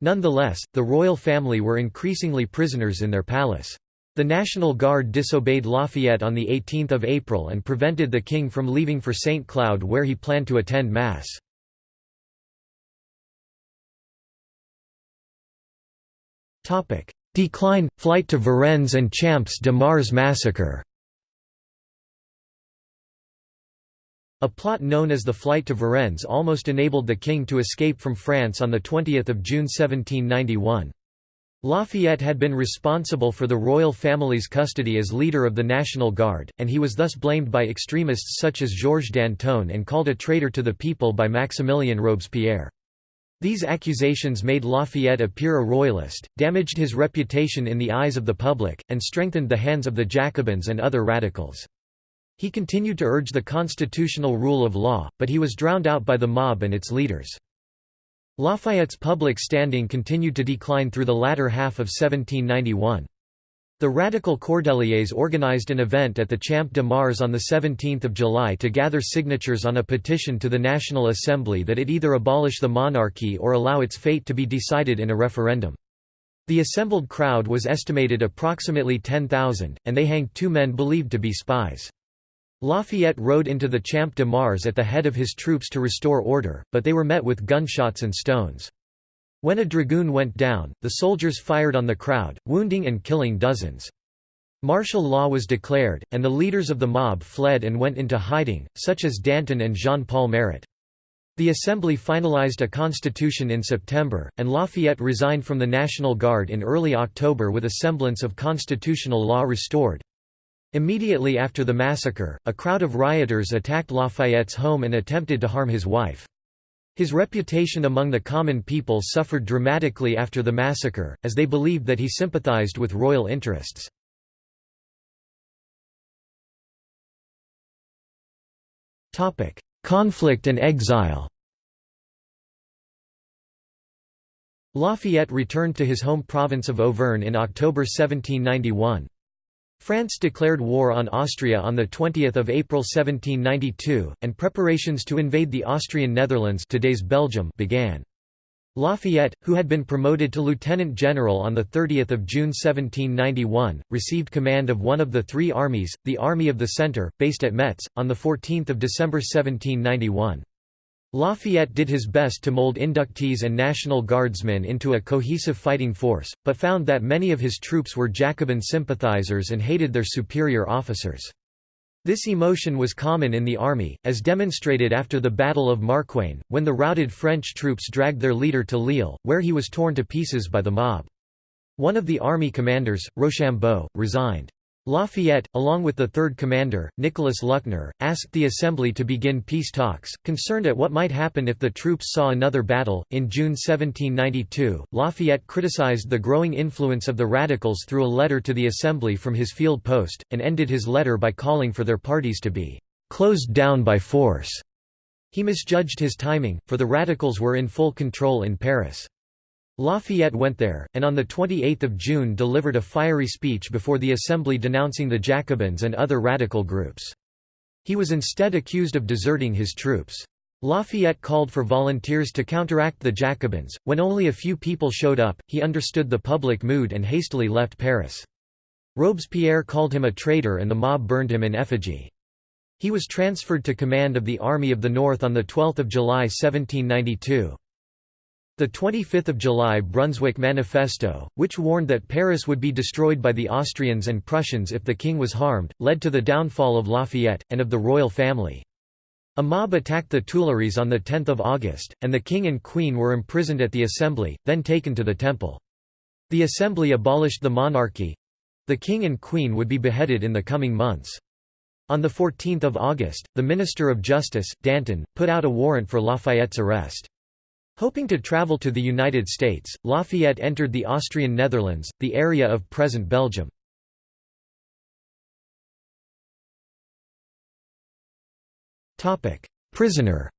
[SPEAKER 1] Nonetheless, the royal family were increasingly prisoners in their palace. The National Guard disobeyed Lafayette on 18 April and prevented the king from leaving for St. Cloud where he planned to attend Mass. Decline, flight to Varennes and Champs de Mars massacre A plot known as the Flight to Varennes almost enabled the king to escape from France on 20 June 1791. Lafayette had been responsible for the royal family's custody as leader of the National Guard, and he was thus blamed by extremists such as Georges Danton and called a traitor to the people by Maximilien Robespierre. These accusations made Lafayette appear a royalist, damaged his reputation in the eyes of the public, and strengthened the hands of the Jacobins and other radicals. He continued to urge the constitutional rule of law, but he was drowned out by the mob and its leaders. Lafayette's public standing continued to decline through the latter half of 1791. The radical Cordeliers organized an event at the Champ de Mars on 17 July to gather signatures on a petition to the National Assembly that it either abolish the monarchy or allow its fate to be decided in a referendum. The assembled crowd was estimated approximately 10,000, and they hanged two men believed to be spies. Lafayette rode into the Champ de Mars at the head of his troops to restore order, but they were met with gunshots and stones. When a dragoon went down, the soldiers fired on the crowd, wounding and killing dozens. Martial law was declared, and the leaders of the mob fled and went into hiding, such as Danton and Jean-Paul Marat. The Assembly finalized a constitution in September, and Lafayette resigned from the National Guard in early October with a semblance of constitutional law restored. Immediately after the massacre, a crowd of rioters attacked Lafayette's home and attempted to harm his wife. His reputation among the common people suffered dramatically after the massacre, as they believed that he sympathized with royal interests. Conflict and exile Lafayette returned to his home province of Auvergne in October 1791. France declared war on Austria on 20 April 1792, and preparations to invade the Austrian Netherlands today's Belgium began. Lafayette, who had been promoted to lieutenant general on 30 June 1791, received command of one of the three armies, the Army of the Centre, based at Metz, on 14 December 1791. Lafayette did his best to mold inductees and National Guardsmen into a cohesive fighting force, but found that many of his troops were Jacobin sympathizers and hated their superior officers. This emotion was common in the army, as demonstrated after the Battle of Marquain, when the routed French troops dragged their leader to Lille, where he was torn to pieces by the mob. One of the army commanders, Rochambeau, resigned. Lafayette, along with the third commander, Nicholas Luckner, asked the assembly to begin peace talks, concerned at what might happen if the troops saw another battle. In June 1792, Lafayette criticized the growing influence of the radicals through a letter to the assembly from his field post, and ended his letter by calling for their parties to be closed down by force. He misjudged his timing, for the radicals were in full control in Paris. Lafayette went there, and on 28 June delivered a fiery speech before the Assembly denouncing the Jacobins and other radical groups. He was instead accused of deserting his troops. Lafayette called for volunteers to counteract the Jacobins. When only a few people showed up, he understood the public mood and hastily left Paris. Robespierre called him a traitor and the mob burned him in effigy. He was transferred to command of the Army of the North on 12 July 1792. The 25th of July Brunswick Manifesto, which warned that Paris would be destroyed by the Austrians and Prussians if the king was harmed, led to the downfall of Lafayette, and of the royal family. A mob attacked the Tuileries on 10 August, and the king and queen were imprisoned at the Assembly, then taken to the Temple. The Assembly abolished the monarchy. The king and queen would be beheaded in the coming months. On 14 August, the Minister of Justice, Danton, put out a warrant for Lafayette's arrest. Hoping to travel to the United States, Lafayette entered the Austrian Netherlands, the area of present Belgium. Prisoner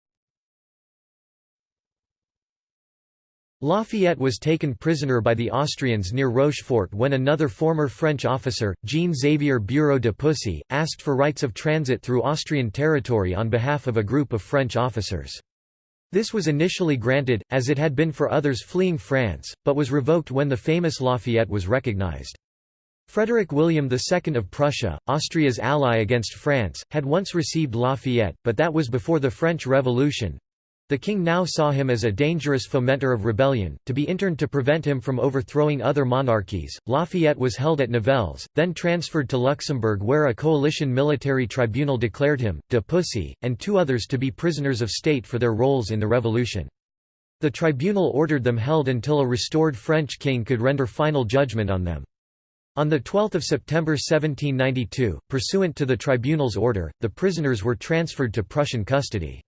[SPEAKER 1] Lafayette was taken prisoner by the Austrians near Rochefort when another former French officer, Jean-Xavier Bureau de Pusy, asked for rights of transit through Austrian territory on behalf of a group of French officers. This was initially granted, as it had been for others fleeing France, but was revoked when the famous Lafayette was recognized. Frederick William II of Prussia, Austria's ally against France, had once received Lafayette, but that was before the French Revolution. The king now saw him as a dangerous fomenter of rebellion, to be interned to prevent him from overthrowing other monarchies. Lafayette was held at Nivelles, then transferred to Luxembourg where a coalition military tribunal declared him, de Pusy, and two others to be prisoners of state for their roles in the revolution. The tribunal ordered them held until a restored French king could render final judgment on them. On 12 September 1792, pursuant to the tribunal's order, the prisoners were transferred to Prussian custody.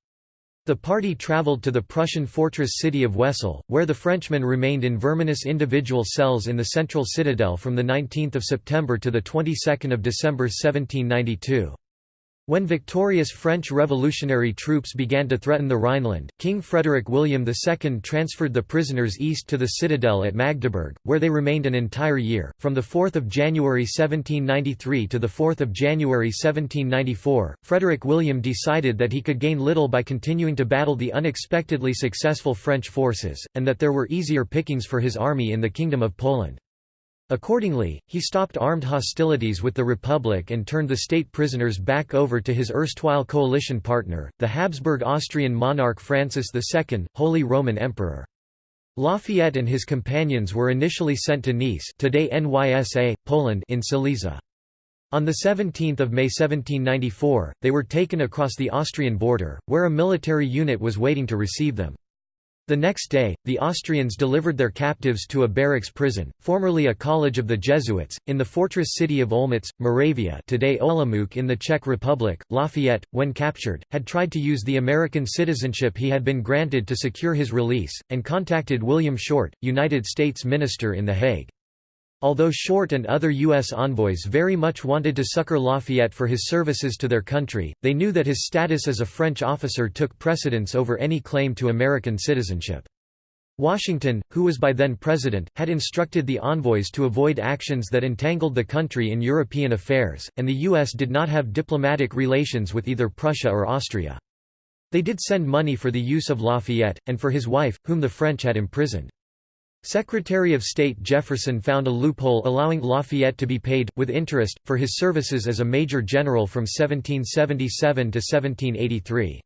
[SPEAKER 1] The party travelled to the Prussian fortress city of Wesel, where the Frenchmen remained in verminous individual cells in the central citadel from 19 September to the of December 1792. When victorious French revolutionary troops began to threaten the Rhineland, King Frederick William II transferred the prisoners east to the citadel at Magdeburg, where they remained an entire year. From 4 January 1793 to 4 January 1794, Frederick William decided that he could gain little by continuing to battle the unexpectedly successful French forces, and that there were easier pickings for his army in the Kingdom of Poland. Accordingly, he stopped armed hostilities with the Republic and turned the state prisoners back over to his erstwhile coalition partner, the Habsburg Austrian monarch Francis II, Holy Roman Emperor. Lafayette and his companions were initially sent to Neisse today Nysa, Poland in Silesia. On 17 May 1794, they were taken across the Austrian border, where a military unit was waiting to receive them. The next day, the Austrians delivered their captives to a barracks prison, formerly a college of the Jesuits, in the fortress city of Olmütz, Moravia today Olomouc in the Czech Republic. Lafayette, when captured, had tried to use the American citizenship he had been granted to secure his release, and contacted William Short, United States Minister in The Hague. Although Short and other U.S. envoys very much wanted to succor Lafayette for his services to their country, they knew that his status as a French officer took precedence over any claim to American citizenship. Washington, who was by then president, had instructed the envoys to avoid actions that entangled the country in European affairs, and the U.S. did not have diplomatic relations with either Prussia or Austria. They did send money for the use of Lafayette, and for his wife, whom the French had imprisoned. Secretary of State Jefferson found a loophole allowing Lafayette to be paid, with interest, for his services as a major general from 1777 to 1783.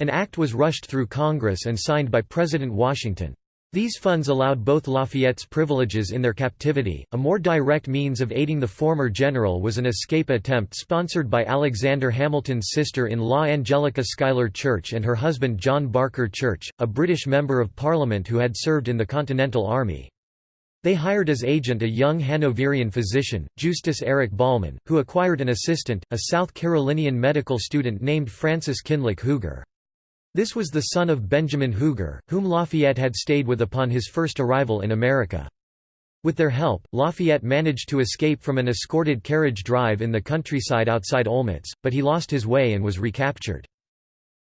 [SPEAKER 1] An act was rushed through Congress and signed by President Washington. These funds allowed both Lafayette's privileges in their captivity. A more direct means of aiding the former general was an escape attempt sponsored by Alexander Hamilton's sister-in-law Angelica Schuyler Church and her husband John Barker Church, a British Member of Parliament who had served in the Continental Army. They hired as agent a young Hanoverian physician, Justus Erich Bollmann, who acquired an assistant, a South Carolinian medical student named Francis Kinloch Huger. This was the son of Benjamin Huger, whom Lafayette had stayed with upon his first arrival in America. With their help, Lafayette managed to escape from an escorted carriage drive in the countryside outside Olmütz, but he lost his way and was recaptured.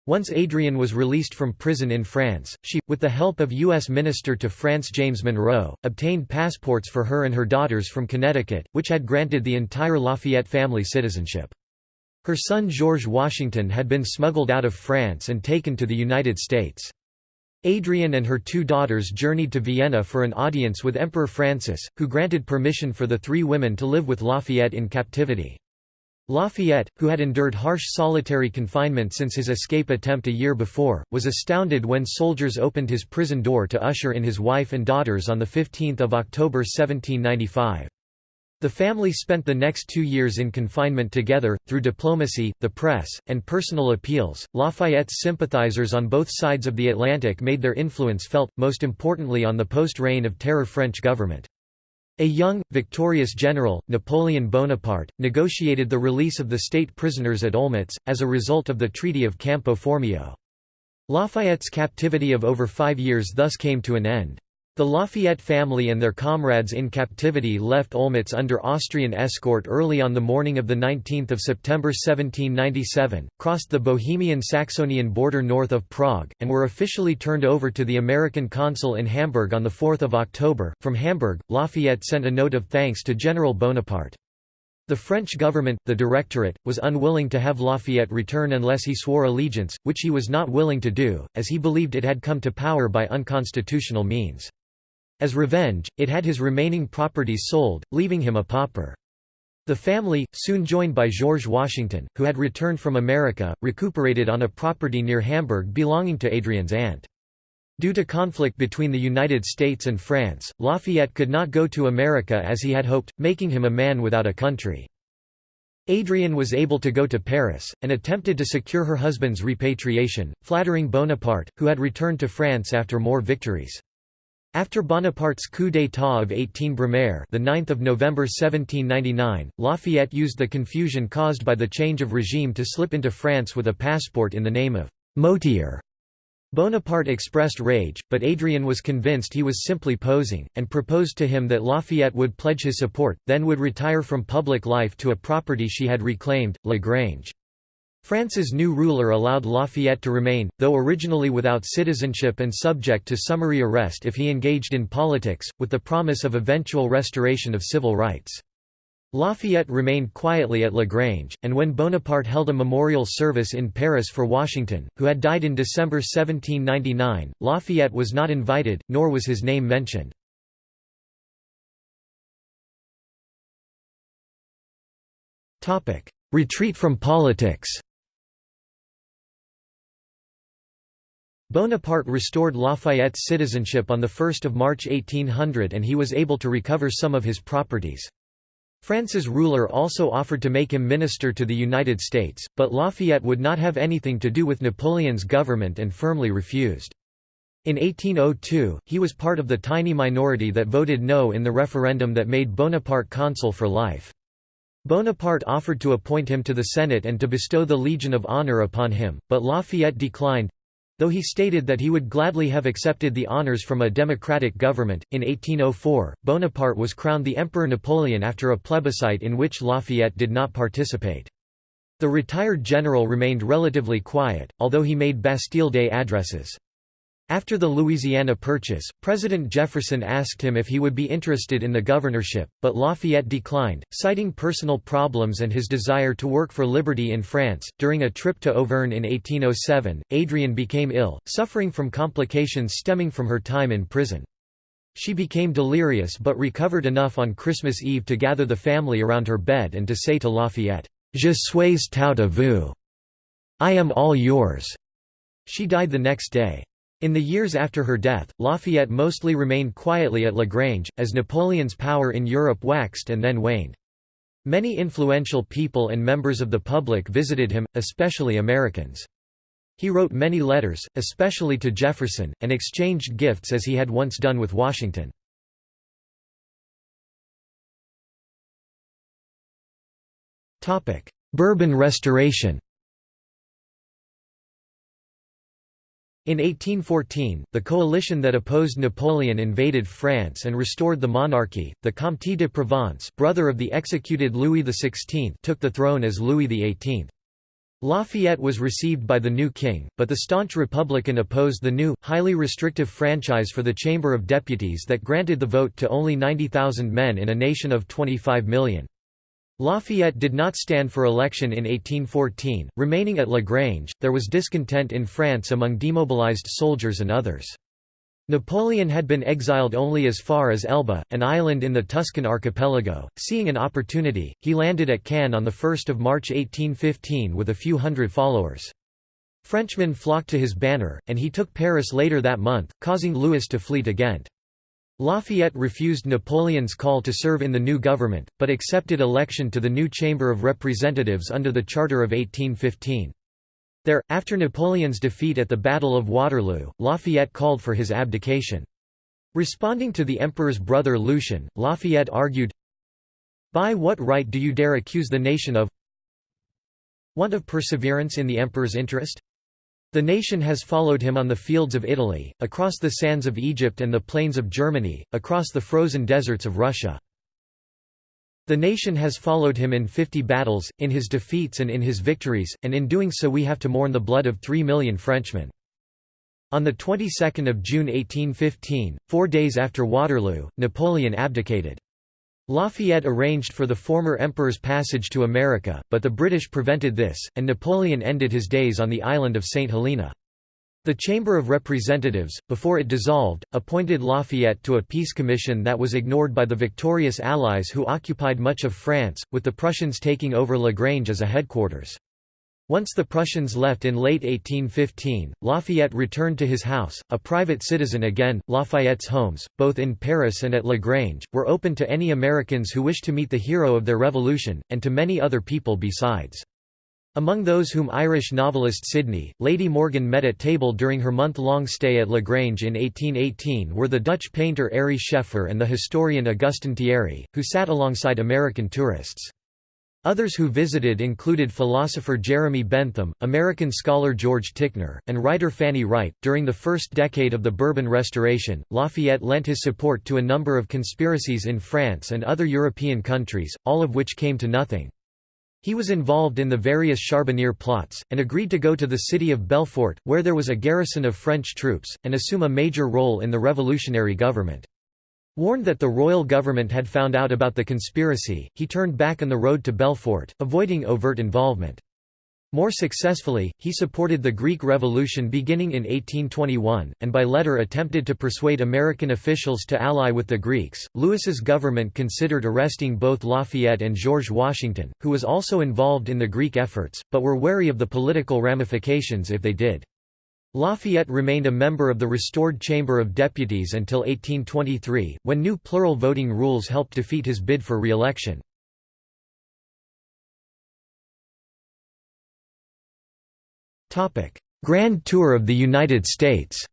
[SPEAKER 1] Once Adrienne was released from prison in France, she, with the help of U.S. Minister to France James Monroe, obtained passports for her and her daughters from Connecticut, which had granted the entire Lafayette family citizenship. Her son George Washington had been smuggled out of France and taken to the United States. Adrienne and her two daughters journeyed to Vienna for an audience with Emperor Francis, who granted permission for the three women to live with Lafayette in captivity. Lafayette, who had endured harsh solitary confinement since his escape attempt a year before, was astounded when soldiers opened his prison door to usher in his wife and daughters on 15 October 1795. The family spent the next two years in confinement together, through diplomacy, the press, and personal appeals. Lafayette's sympathizers on both sides of the Atlantic made their influence felt, most importantly on the post Reign of Terror French government. A young, victorious general, Napoleon Bonaparte, negotiated the release of the state prisoners at Olmütz, as a result of the Treaty of Campo Formio. Lafayette's captivity of over five years thus came to an end. The Lafayette family and their comrades in captivity left Olmütz under Austrian escort early on the morning of 19 September 1797, crossed the Bohemian-Saxonian border north of Prague, and were officially turned over to the American consul in Hamburg on 4 October. From Hamburg, Lafayette sent a note of thanks to General Bonaparte. The French government, the Directorate, was unwilling to have Lafayette return unless he swore allegiance, which he was not willing to do, as he believed it had come to power by unconstitutional means. As revenge, it had his remaining properties sold, leaving him a pauper. The family, soon joined by George Washington, who had returned from America, recuperated on a property near Hamburg belonging to Adrienne's aunt. Due to conflict between the United States and France, Lafayette could not go to America as he had hoped, making him a man without a country. Adrienne was able to go to Paris, and attempted to secure her husband's repatriation, flattering Bonaparte, who had returned to France after more victories. After Bonaparte's coup d'état of 18 Brumaire the 9th of November 1799, Lafayette used the confusion caused by the change of regime to slip into France with a passport in the name of Motier. Bonaparte expressed rage, but Adrienne was convinced he was simply posing, and proposed to him that Lafayette would pledge his support, then would retire from public life to a property she had reclaimed, La Grange. France's new ruler allowed Lafayette to remain, though originally without citizenship and subject to summary arrest if he engaged in politics, with the promise of eventual restoration of civil rights. Lafayette remained quietly at La Grange, and when Bonaparte held a memorial service in Paris for Washington, who had died in December 1799, Lafayette was not invited, nor was his name mentioned. Retreat from politics Bonaparte restored Lafayette's citizenship on 1 March 1800 and he was able to recover some of his properties. France's ruler also offered to make him minister to the United States, but Lafayette would not have anything to do with Napoleon's government and firmly refused. In 1802, he was part of the tiny minority that voted no in the referendum that made Bonaparte consul for life. Bonaparte offered to appoint him to the Senate and to bestow the Legion of Honor upon him, but Lafayette declined, Though he stated that he would gladly have accepted the honours from a democratic government, in 1804, Bonaparte was crowned the Emperor Napoleon after a plebiscite in which Lafayette did not participate. The retired general remained relatively quiet, although he made Bastille Day addresses. After the Louisiana Purchase, President Jefferson asked him if he would be interested in the governorship, but Lafayette declined, citing personal problems and his desire to work for liberty in France. During a trip to Auvergne in 1807, Adrienne became ill, suffering from complications stemming from her time in prison. She became delirious but recovered enough on Christmas Eve to gather the family around her bed and to say to Lafayette, Je suis tout à vous. I am all yours. She died the next day. In the years after her death, Lafayette mostly remained quietly at La Grange, as Napoleon's power in Europe waxed and then waned. Many influential people and members of the public visited him, especially Americans. He wrote many letters, especially to Jefferson, and exchanged gifts as he had once done with Washington. Bourbon Restoration In 1814, the coalition that opposed Napoleon invaded France and restored the monarchy. The Comte de Provence, brother of the executed Louis XVI, took the throne as Louis XVIII. Lafayette was received by the new king, but the staunch Republican opposed the new, highly restrictive franchise for the Chamber of Deputies that granted the vote to only 90,000 men in a nation of 25 million. Lafayette did not stand for election in 1814, remaining at Lagrange. There was discontent in France among demobilized soldiers and others. Napoleon had been exiled only as far as Elba, an island in the Tuscan archipelago. Seeing an opportunity, he landed at Cannes on 1 March 1815 with a few hundred followers. Frenchmen flocked to his banner, and he took Paris later that month, causing Louis to flee to Ghent. Lafayette refused Napoleon's call to serve in the new government, but accepted election to the new Chamber of Representatives under the Charter of 1815. There, after Napoleon's defeat at the Battle of Waterloo, Lafayette called for his abdication. Responding to the emperor's brother Lucien, Lafayette argued, By what right do you dare accuse the nation of want of perseverance in the emperor's interest? The nation has followed him on the fields of Italy, across the sands of Egypt and the plains of Germany, across the frozen deserts of Russia. The nation has followed him in fifty battles, in his defeats and in his victories, and in doing so we have to mourn the blood of three million Frenchmen. On the 22nd of June 1815, four days after Waterloo, Napoleon abdicated. Lafayette arranged for the former emperor's passage to America, but the British prevented this, and Napoleon ended his days on the island of St. Helena. The Chamber of Representatives, before it dissolved, appointed Lafayette to a peace commission that was ignored by the victorious Allies who occupied much of France, with the Prussians taking over Lagrange as a headquarters. Once the Prussians left in late 1815, Lafayette returned to his house, a private citizen again. Lafayette's homes, both in Paris and at Lagrange, were open to any Americans who wished to meet the hero of their revolution, and to many other people besides. Among those whom Irish novelist Sydney, Lady Morgan met at table during her month-long stay at Lagrange in 1818 were the Dutch painter Ary Scheffer and the historian Augustin Thierry, who sat alongside American tourists. Others who visited included philosopher Jeremy Bentham, American scholar George Ticknor, and writer Fanny Wright. During the first decade of the Bourbon Restoration, Lafayette lent his support to a number of conspiracies in France and other European countries, all of which came to nothing. He was involved in the various Charbonnerie plots, and agreed to go to the city of Belfort, where there was a garrison of French troops, and assume a major role in the revolutionary government. Warned that the royal government had found out about the conspiracy, he turned back on the road to Belfort, avoiding overt involvement. More successfully, he supported the Greek Revolution beginning in 1821, and by letter attempted to persuade American officials to ally with the Greeks. Louis's government considered arresting both Lafayette and George Washington, who was also involved in the Greek efforts, but were wary of the political ramifications if they did. Lafayette remained a member of the restored Chamber of Deputies until 1823, when new plural voting rules helped defeat his bid for re-election. Grand Tour of the United States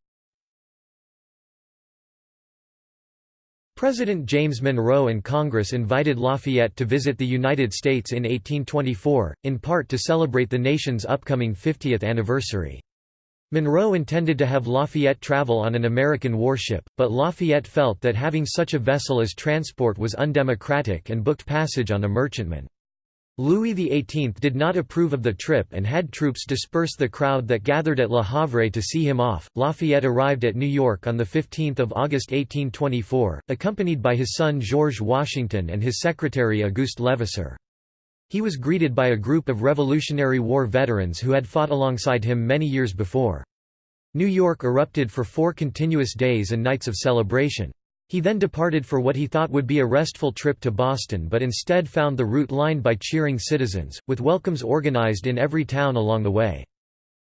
[SPEAKER 1] President James Monroe and Congress invited Lafayette to visit the United States in 1824, in part to celebrate the nation's upcoming 50th anniversary. Monroe intended to have Lafayette travel on an American warship, but Lafayette felt that having such a vessel as transport was undemocratic and booked passage on a merchantman. Louis XVIII did not approve of the trip and had troops disperse the crowd that gathered at Le Havre to see him off. Lafayette arrived at New York on 15 August 1824, accompanied by his son George Washington and his secretary Auguste Levasseur. He was greeted by a group of Revolutionary War veterans who had fought alongside him many years before. New York erupted for four continuous days and nights of celebration. He then departed for what he thought would be a restful trip to Boston but instead found the route lined by cheering citizens, with welcomes organized in every town along the way.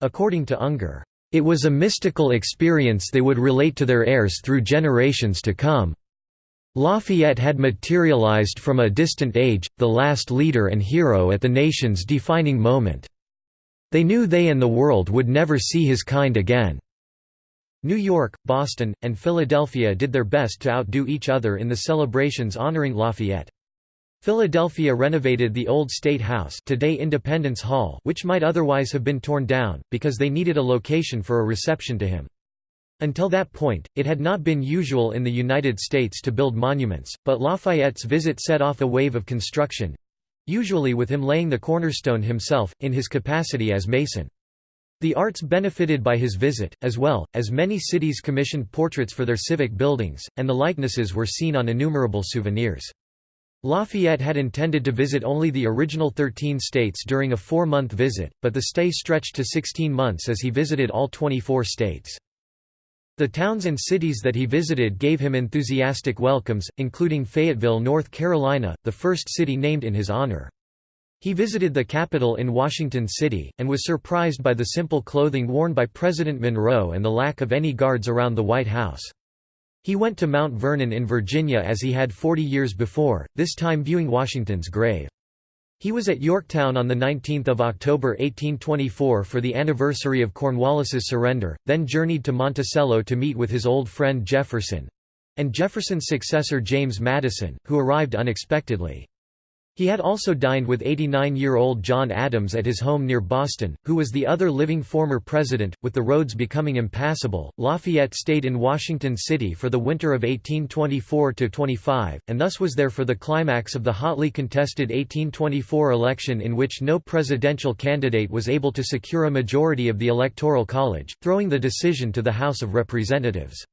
[SPEAKER 1] According to Unger, "...it was a mystical experience they would relate to their heirs through generations to come." Lafayette had materialized from a distant age, the last leader and hero at the nation's defining moment. They knew they and the world would never see his kind again. New York, Boston, and Philadelphia did their best to outdo each other in the celebrations honoring Lafayette. Philadelphia renovated the old State House today Independence Hall which might otherwise have been torn down, because they needed a location for a reception to him. Until that point, it had not been usual in the United States to build monuments, but Lafayette's visit set off a wave of construction—usually with him laying the cornerstone himself, in his capacity as mason. The arts benefited by his visit, as well, as many cities commissioned portraits for their civic buildings, and the likenesses were seen on innumerable souvenirs. Lafayette had intended to visit only the original 13 states during a four-month visit, but the stay stretched to 16 months as he visited all 24 states. The towns and cities that he visited gave him enthusiastic welcomes, including Fayetteville, North Carolina, the first city named in his honor. He visited the Capitol in Washington City, and was surprised by the simple clothing worn by President Monroe and the lack of any guards around the White House. He went to Mount Vernon in Virginia as he had 40 years before, this time viewing Washington's grave. He was at Yorktown on 19 October 1824 for the anniversary of Cornwallis's surrender, then journeyed to Monticello to meet with his old friend Jefferson—and Jefferson's successor James Madison, who arrived unexpectedly. He had also dined with 89-year-old John Adams at his home near Boston, who was the other living former president. With the roads becoming impassable, Lafayette stayed in Washington City for the winter of 1824–25, and thus was there for the climax of the hotly contested 1824 election in which no presidential candidate was able to secure a majority of the Electoral College, throwing the decision to the House of Representatives.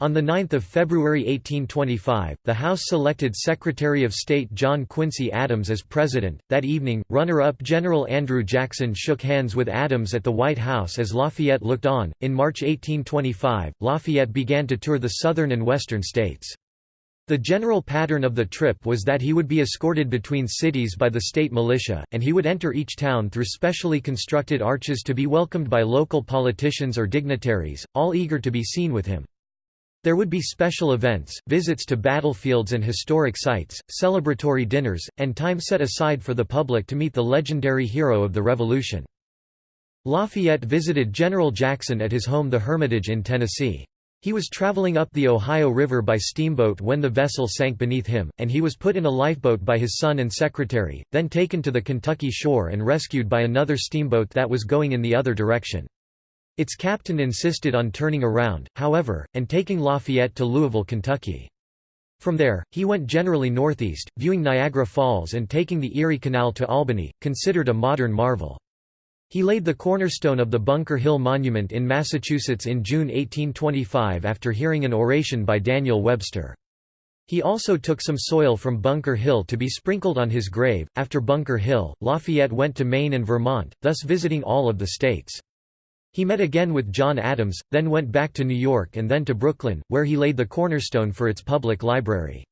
[SPEAKER 1] On 9 February 1825, the House selected Secretary of State John Quincy Adams as president. That evening, runner-up General Andrew Jackson shook hands with Adams at the White House as Lafayette looked on. In March 1825, Lafayette began to tour the southern and western states. The general pattern of the trip was that he would be escorted between cities by the state militia, and he would enter each town through specially constructed arches to be welcomed by local politicians or dignitaries, all eager to be seen with him. There would be special events, visits to battlefields and historic sites, celebratory dinners, and time set aside for the public to meet the legendary hero of the Revolution. Lafayette visited General Jackson at his home the Hermitage in Tennessee. He was traveling up the Ohio River by steamboat when the vessel sank beneath him, and he was put in a lifeboat by his son and secretary, then taken to the Kentucky shore and rescued by another steamboat that was going in the other direction. Its captain insisted on turning around, however, and taking Lafayette to Louisville, Kentucky. From there, he went generally northeast, viewing Niagara Falls and taking the Erie Canal to Albany, considered a modern marvel. He laid the cornerstone of the Bunker Hill Monument in Massachusetts in June 1825 after hearing an oration by Daniel Webster. He also took some soil from Bunker Hill to be sprinkled on his grave. After Bunker Hill, Lafayette went to Maine and Vermont, thus visiting all of the states. He met again with John Adams, then went back to New York and then to Brooklyn, where he laid the cornerstone for its public library.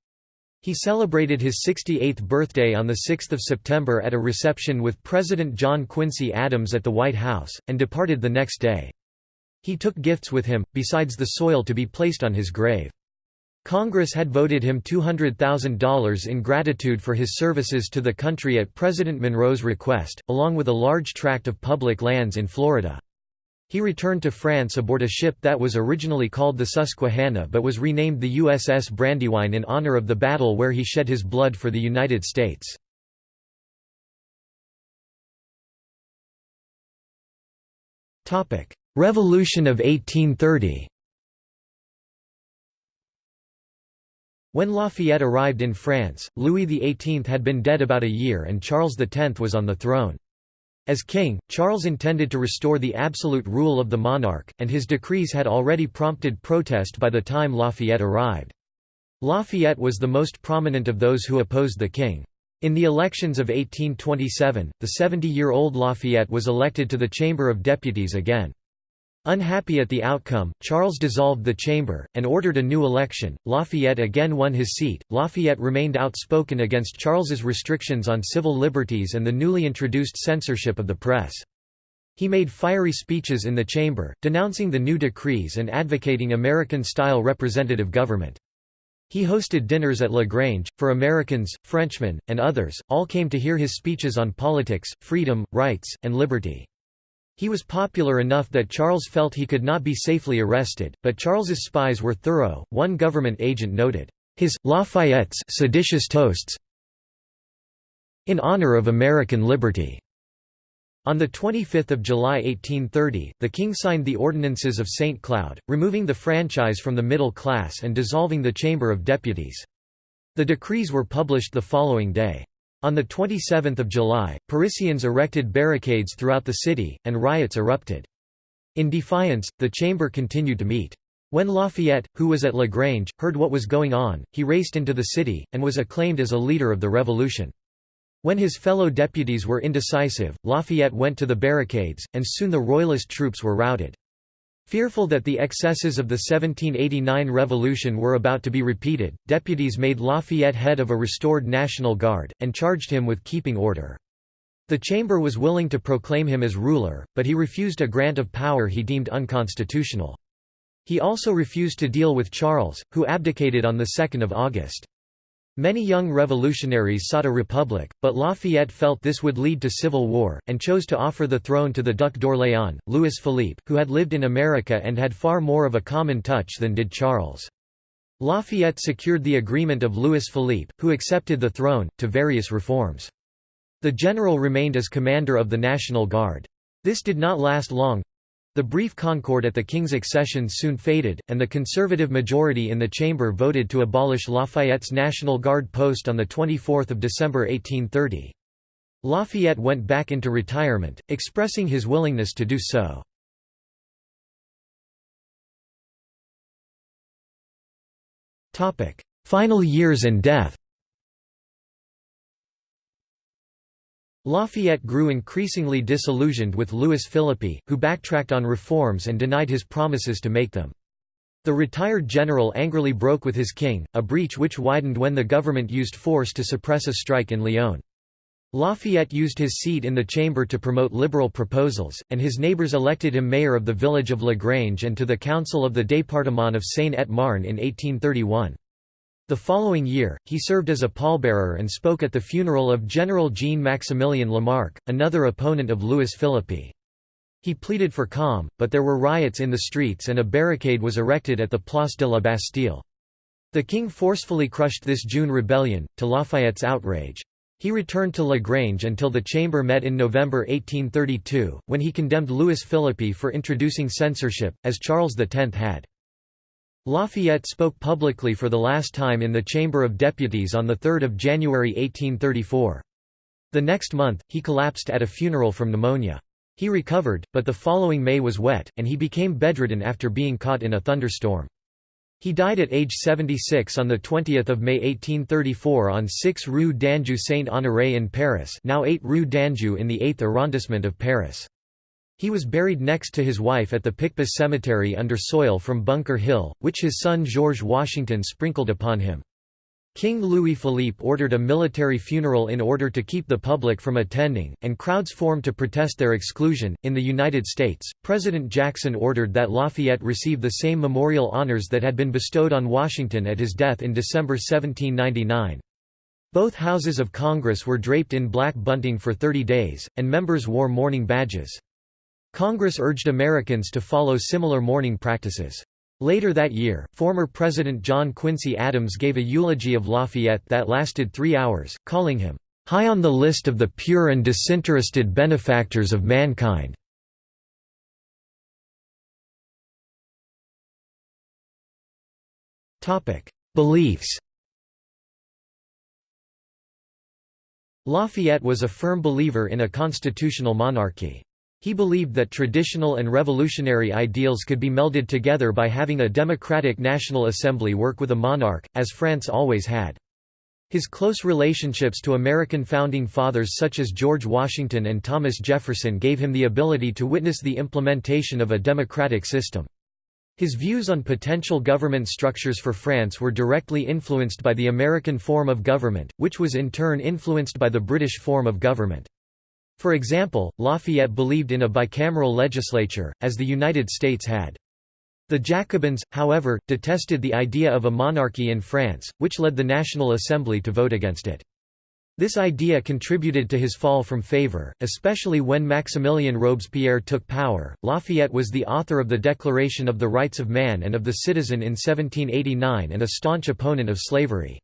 [SPEAKER 1] He celebrated his 68th birthday on 6 September at a reception with President John Quincy Adams at the White House, and departed the next day. He took gifts with him, besides the soil to be placed on his grave. Congress had voted him $200,000 in gratitude for his services to the country at President Monroe's request, along with a large tract of public lands in Florida. He returned to France aboard a ship that was originally called the Susquehanna but was renamed the USS Brandywine in honor of the battle where he shed his blood for the United States. Revolution of 1830 When Lafayette arrived in France, Louis XVIII had been dead about a year and Charles X was on the throne. As king, Charles intended to restore the absolute rule of the monarch, and his decrees had already prompted protest by the time Lafayette arrived. Lafayette was the most prominent of those who opposed the king. In the elections of 1827, the 70-year-old Lafayette was elected to the Chamber of Deputies again. Unhappy at the outcome, Charles dissolved the chamber, and ordered a new election. Lafayette again won his seat. Lafayette remained outspoken against Charles's restrictions on civil liberties and the newly introduced censorship of the press. He made fiery speeches in the chamber, denouncing the new decrees and advocating American-style representative government. He hosted dinners at La Grange, for Americans, Frenchmen, and others, all came to hear his speeches on politics, freedom, rights, and liberty. He was popular enough that Charles felt he could not be safely arrested, but Charles's spies were thorough. One government agent noted, his Lafayette's seditious toasts in honor of American liberty. On 25 July 1830, the king signed the Ordinances of St. Cloud, removing the franchise from the middle class and dissolving the Chamber of Deputies. The decrees were published the following day. On 27 July, Parisians erected barricades throughout the city, and riots erupted. In defiance, the chamber continued to meet. When Lafayette, who was at Lagrange, heard what was going on, he raced into the city, and was acclaimed as a leader of the revolution. When his fellow deputies were indecisive, Lafayette went to the barricades, and soon the Royalist troops were routed. Fearful that the excesses of the 1789 revolution were about to be repeated, deputies made Lafayette head of a restored National Guard, and charged him with keeping order. The Chamber was willing to proclaim him as ruler, but he refused a grant of power he deemed unconstitutional. He also refused to deal with Charles, who abdicated on 2 August. Many young revolutionaries sought a republic, but Lafayette felt this would lead to civil war, and chose to offer the throne to the Duc d'Orléans, Louis Philippe, who had lived in America and had far more of a common touch than did Charles. Lafayette secured the agreement of Louis Philippe, who accepted the throne, to various reforms. The general remained as commander of the National Guard. This did not last long, the brief concord at the king's accession soon faded, and the conservative majority in the chamber voted to abolish Lafayette's National Guard post on 24 December 1830. Lafayette went back into retirement, expressing his willingness to do so. Final years and death Lafayette grew increasingly disillusioned with Louis Philippe, who backtracked on reforms and denied his promises to make them. The retired general angrily broke with his king, a breach which widened when the government used force to suppress a strike in Lyon. Lafayette used his seat in the chamber to promote liberal proposals, and his neighbors elected him mayor of the village of Lagrange and to the council of the département of Seine-et-Marne in 1831. The following year, he served as a pallbearer and spoke at the funeral of General Jean-Maximilien Lamarque, another opponent of Louis Philippe. He pleaded for calm, but there were riots in the streets and a barricade was erected at the Place de la Bastille. The king forcefully crushed this June rebellion, to Lafayette's outrage. He returned to Lagrange until the Chamber met in November 1832, when he condemned Louis Philippe for introducing censorship, as Charles X had. Lafayette spoke publicly for the last time in the Chamber of Deputies on 3 January 1834. The next month, he collapsed at a funeral from pneumonia. He recovered, but the following May was wet, and he became bedridden after being caught in a thunderstorm. He died at age 76 on 20 May 1834 on 6 Rue d'Anjou Saint-Honoré in Paris now 8 Rue d'Anjou in the 8th arrondissement of Paris. He was buried next to his wife at the Picpus Cemetery under soil from Bunker Hill, which his son George Washington sprinkled upon him. King Louis Philippe ordered a military funeral in order to keep the public from attending, and crowds formed to protest their exclusion. In the United States, President Jackson ordered that Lafayette receive the same memorial honors that had been bestowed on Washington at his death in December 1799. Both houses of Congress were draped in black bunting for 30 days, and members wore mourning badges. Congress urged Americans to follow similar mourning practices. Later that year, former President John Quincy Adams gave a eulogy of Lafayette that lasted three hours, calling him, "...high on the list of the pure and disinterested benefactors of mankind." Beliefs Lafayette was a firm believer in a constitutional monarchy. He believed that traditional and revolutionary ideals could be melded together by having a democratic National Assembly work with a monarch, as France always had. His close relationships to American founding fathers such as George Washington and Thomas Jefferson gave him the ability to witness the implementation of a democratic system. His views on potential government structures for France were directly influenced by the American form of government, which was in turn influenced by the British form of government. For example, Lafayette believed in a bicameral legislature, as the United States had. The Jacobins, however, detested the idea of a monarchy in France, which led the National Assembly to vote against it. This idea contributed to his fall from favor, especially when Maximilien Robespierre took power. Lafayette was the author of the Declaration of the Rights of Man and of the Citizen in 1789 and a staunch opponent of slavery.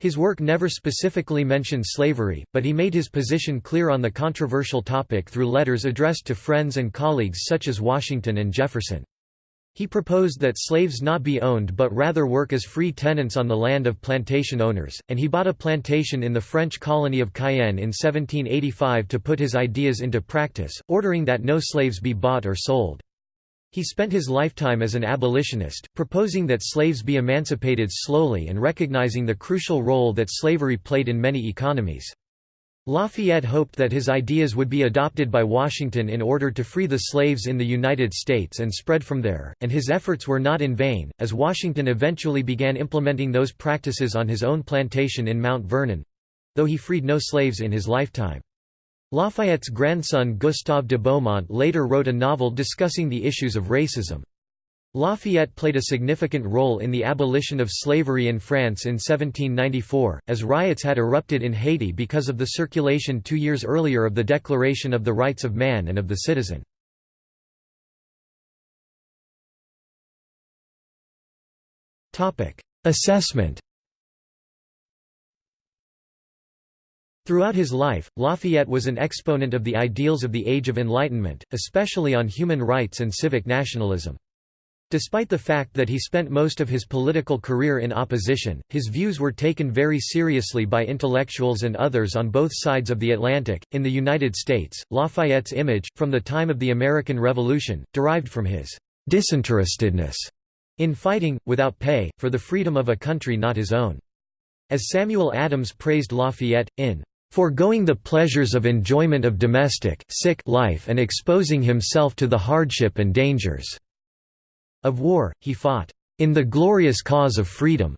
[SPEAKER 1] His work never specifically mentioned slavery, but he made his position clear on the controversial topic through letters addressed to friends and colleagues such as Washington and Jefferson. He proposed that slaves not be owned but rather work as free tenants on the land of plantation owners, and he bought a plantation in the French colony of Cayenne in 1785 to put his ideas into practice, ordering that no slaves be bought or sold. He spent his lifetime as an abolitionist, proposing that slaves be emancipated slowly and recognizing the crucial role that slavery played in many economies. Lafayette hoped that his ideas would be adopted by Washington in order to free the slaves in the United States and spread from there, and his efforts were not in vain, as Washington eventually began implementing those practices on his own plantation in Mount Vernon—though he freed no slaves in his lifetime. Lafayette's grandson Gustave de Beaumont later wrote a novel discussing the issues of racism. Lafayette played a significant role in the abolition of slavery in France in 1794, as riots had erupted in Haiti because of the circulation two years earlier of the Declaration of the Rights of Man and of the Citizen. Assessment Throughout his life, Lafayette was an exponent of the ideals of the Age of Enlightenment, especially on human rights and civic nationalism. Despite the fact that he spent most of his political career in opposition, his views were taken very seriously by intellectuals and others on both sides of the Atlantic. In the United States, Lafayette's image, from the time of the American Revolution, derived from his disinterestedness in fighting, without pay, for the freedom of a country not his own. As Samuel Adams praised Lafayette, in foregoing the pleasures of enjoyment of domestic sick life and exposing himself to the hardship and dangers of war, he fought, "...in the glorious cause of freedom."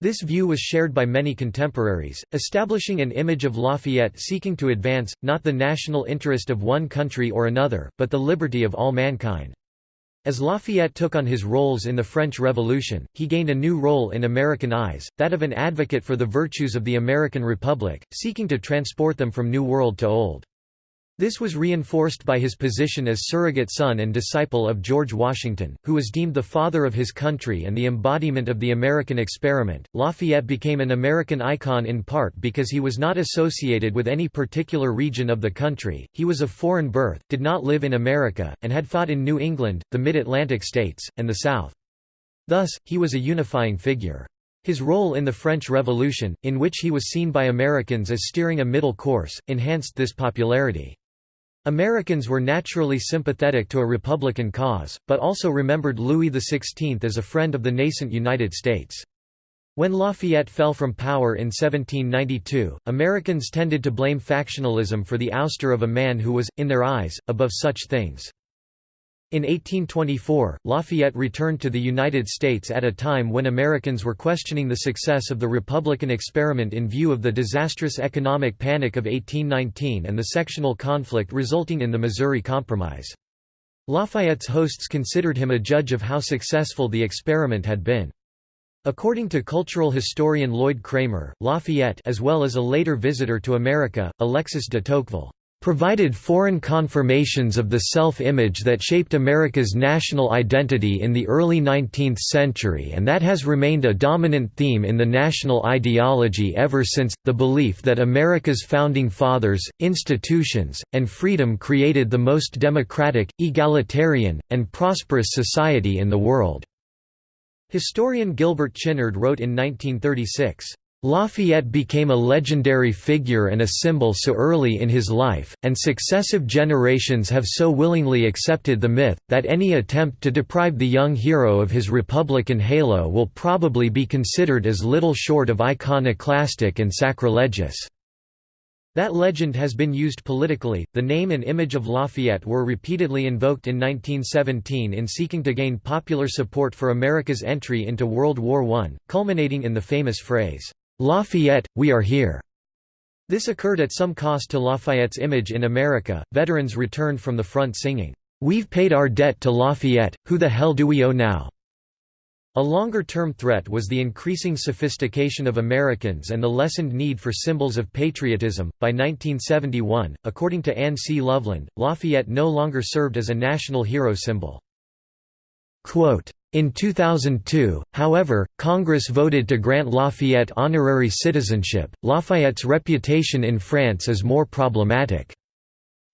[SPEAKER 1] This view was shared by many contemporaries, establishing an image of Lafayette seeking to advance, not the national interest of one country or another, but the liberty of all mankind. As Lafayette took on his roles in the French Revolution, he gained a new role in American eyes, that of an advocate for the virtues of the American Republic, seeking to transport them from New World to Old. This was reinforced by his position as surrogate son and disciple of George Washington, who was deemed the father of his country and the embodiment of the American experiment. Lafayette became an American icon in part because he was not associated with any particular region of the country, he was of foreign birth, did not live in America, and had fought in New England, the Mid-Atlantic states, and the South. Thus, he was a unifying figure. His role in the French Revolution, in which he was seen by Americans as steering a middle course, enhanced this popularity. Americans were naturally sympathetic to a Republican cause, but also remembered Louis XVI as a friend of the nascent United States. When Lafayette fell from power in 1792, Americans tended to blame factionalism for the ouster of a man who was, in their eyes, above such things. In 1824, Lafayette returned to the United States at a time when Americans were questioning the success of the Republican experiment in view of the disastrous economic panic of 1819 and the sectional conflict resulting in the Missouri Compromise. Lafayette's hosts considered him a judge of how successful the experiment had been. According to cultural historian Lloyd Kramer, Lafayette as well as a later visitor to America, Alexis de Tocqueville provided foreign confirmations of the self-image that shaped America's national identity in the early 19th century and that has remained a dominant theme in the national ideology ever since, the belief that America's founding fathers, institutions, and freedom created the most democratic, egalitarian, and prosperous society in the world." Historian Gilbert Chinard wrote in 1936, Lafayette became a legendary figure and a symbol so early in his life, and successive generations have so willingly accepted the myth, that any attempt to deprive the young hero of his Republican halo will probably be considered as little short of iconoclastic and sacrilegious. That legend has been used politically. The name and image of Lafayette were repeatedly invoked in 1917 in seeking to gain popular support for America's entry into World War I, culminating in the famous phrase, Lafayette, we are here. This occurred at some cost to Lafayette's image in America. Veterans returned from the front singing, We've paid our debt to Lafayette, who the hell do we owe now? A longer-term threat was the increasing sophistication of Americans and the lessened need for symbols of patriotism. By 1971, according to Anne C. Loveland, Lafayette no longer served as a national hero symbol. In 2002, however, Congress voted to grant Lafayette honorary citizenship. Lafayette's reputation in France is more problematic.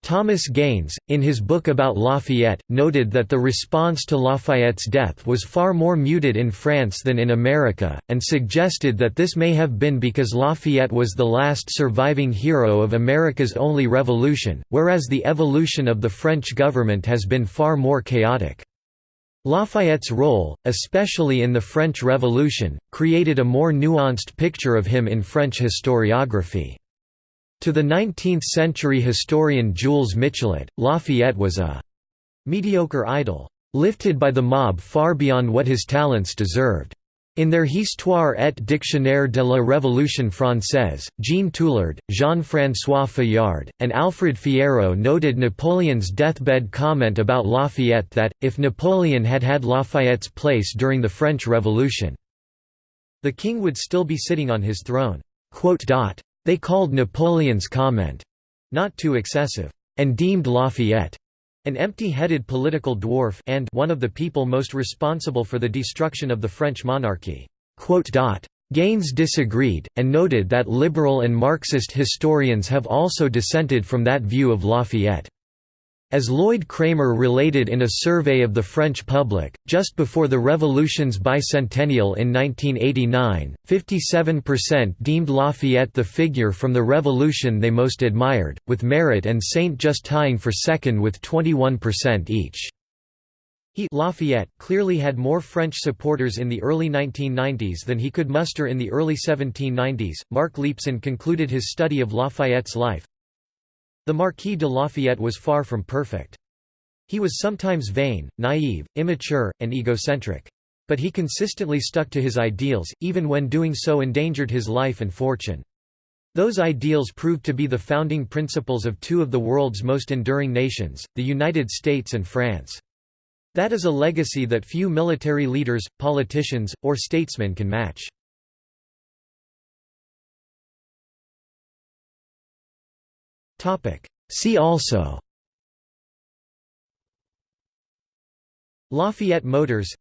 [SPEAKER 1] Thomas Gaines, in his book about Lafayette, noted that the response to Lafayette's death was far more muted in France than in America, and suggested that this may have been because Lafayette was the last surviving hero of America's only revolution, whereas the evolution of the French government has been far more chaotic. Lafayette's role, especially in the French Revolution, created a more nuanced picture of him in French historiography. To the 19th-century historian Jules Michelet, Lafayette was a «mediocre idol», lifted by the mob far beyond what his talents deserved. In their Histoire et Dictionnaire de la Révolution française, Jean Tulard, Jean-François Fayard, and Alfred Fierro noted Napoleon's deathbed comment about Lafayette that, if Napoleon had had Lafayette's place during the French Revolution, the king would still be sitting on his throne. They called Napoleon's comment, "...not too excessive," and deemed Lafayette, an empty-headed political dwarf and one of the people most responsible for the destruction of the French monarchy." Gaines disagreed, and noted that liberal and Marxist historians have also dissented from that view of Lafayette. As Lloyd Kramer related in a survey of the French public, just before the Revolution's bicentennial in 1989, 57% deemed Lafayette the figure from the Revolution they most admired, with Marat and Saint-Just tying for second with 21% each. He Lafayette clearly had more French supporters in the early 1990s than he could muster in the early 1790s. Mark Leepson concluded his study of Lafayette's life, the Marquis de Lafayette was far from perfect. He was sometimes vain, naive, immature, and egocentric. But he consistently stuck to his ideals, even when doing so endangered his life and fortune. Those ideals proved to be the founding principles of two of the world's most enduring nations, the United States and France. That is a legacy that few military leaders, politicians, or statesmen can match. See also. Lafayette Motors.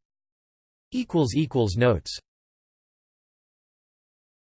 [SPEAKER 1] Notes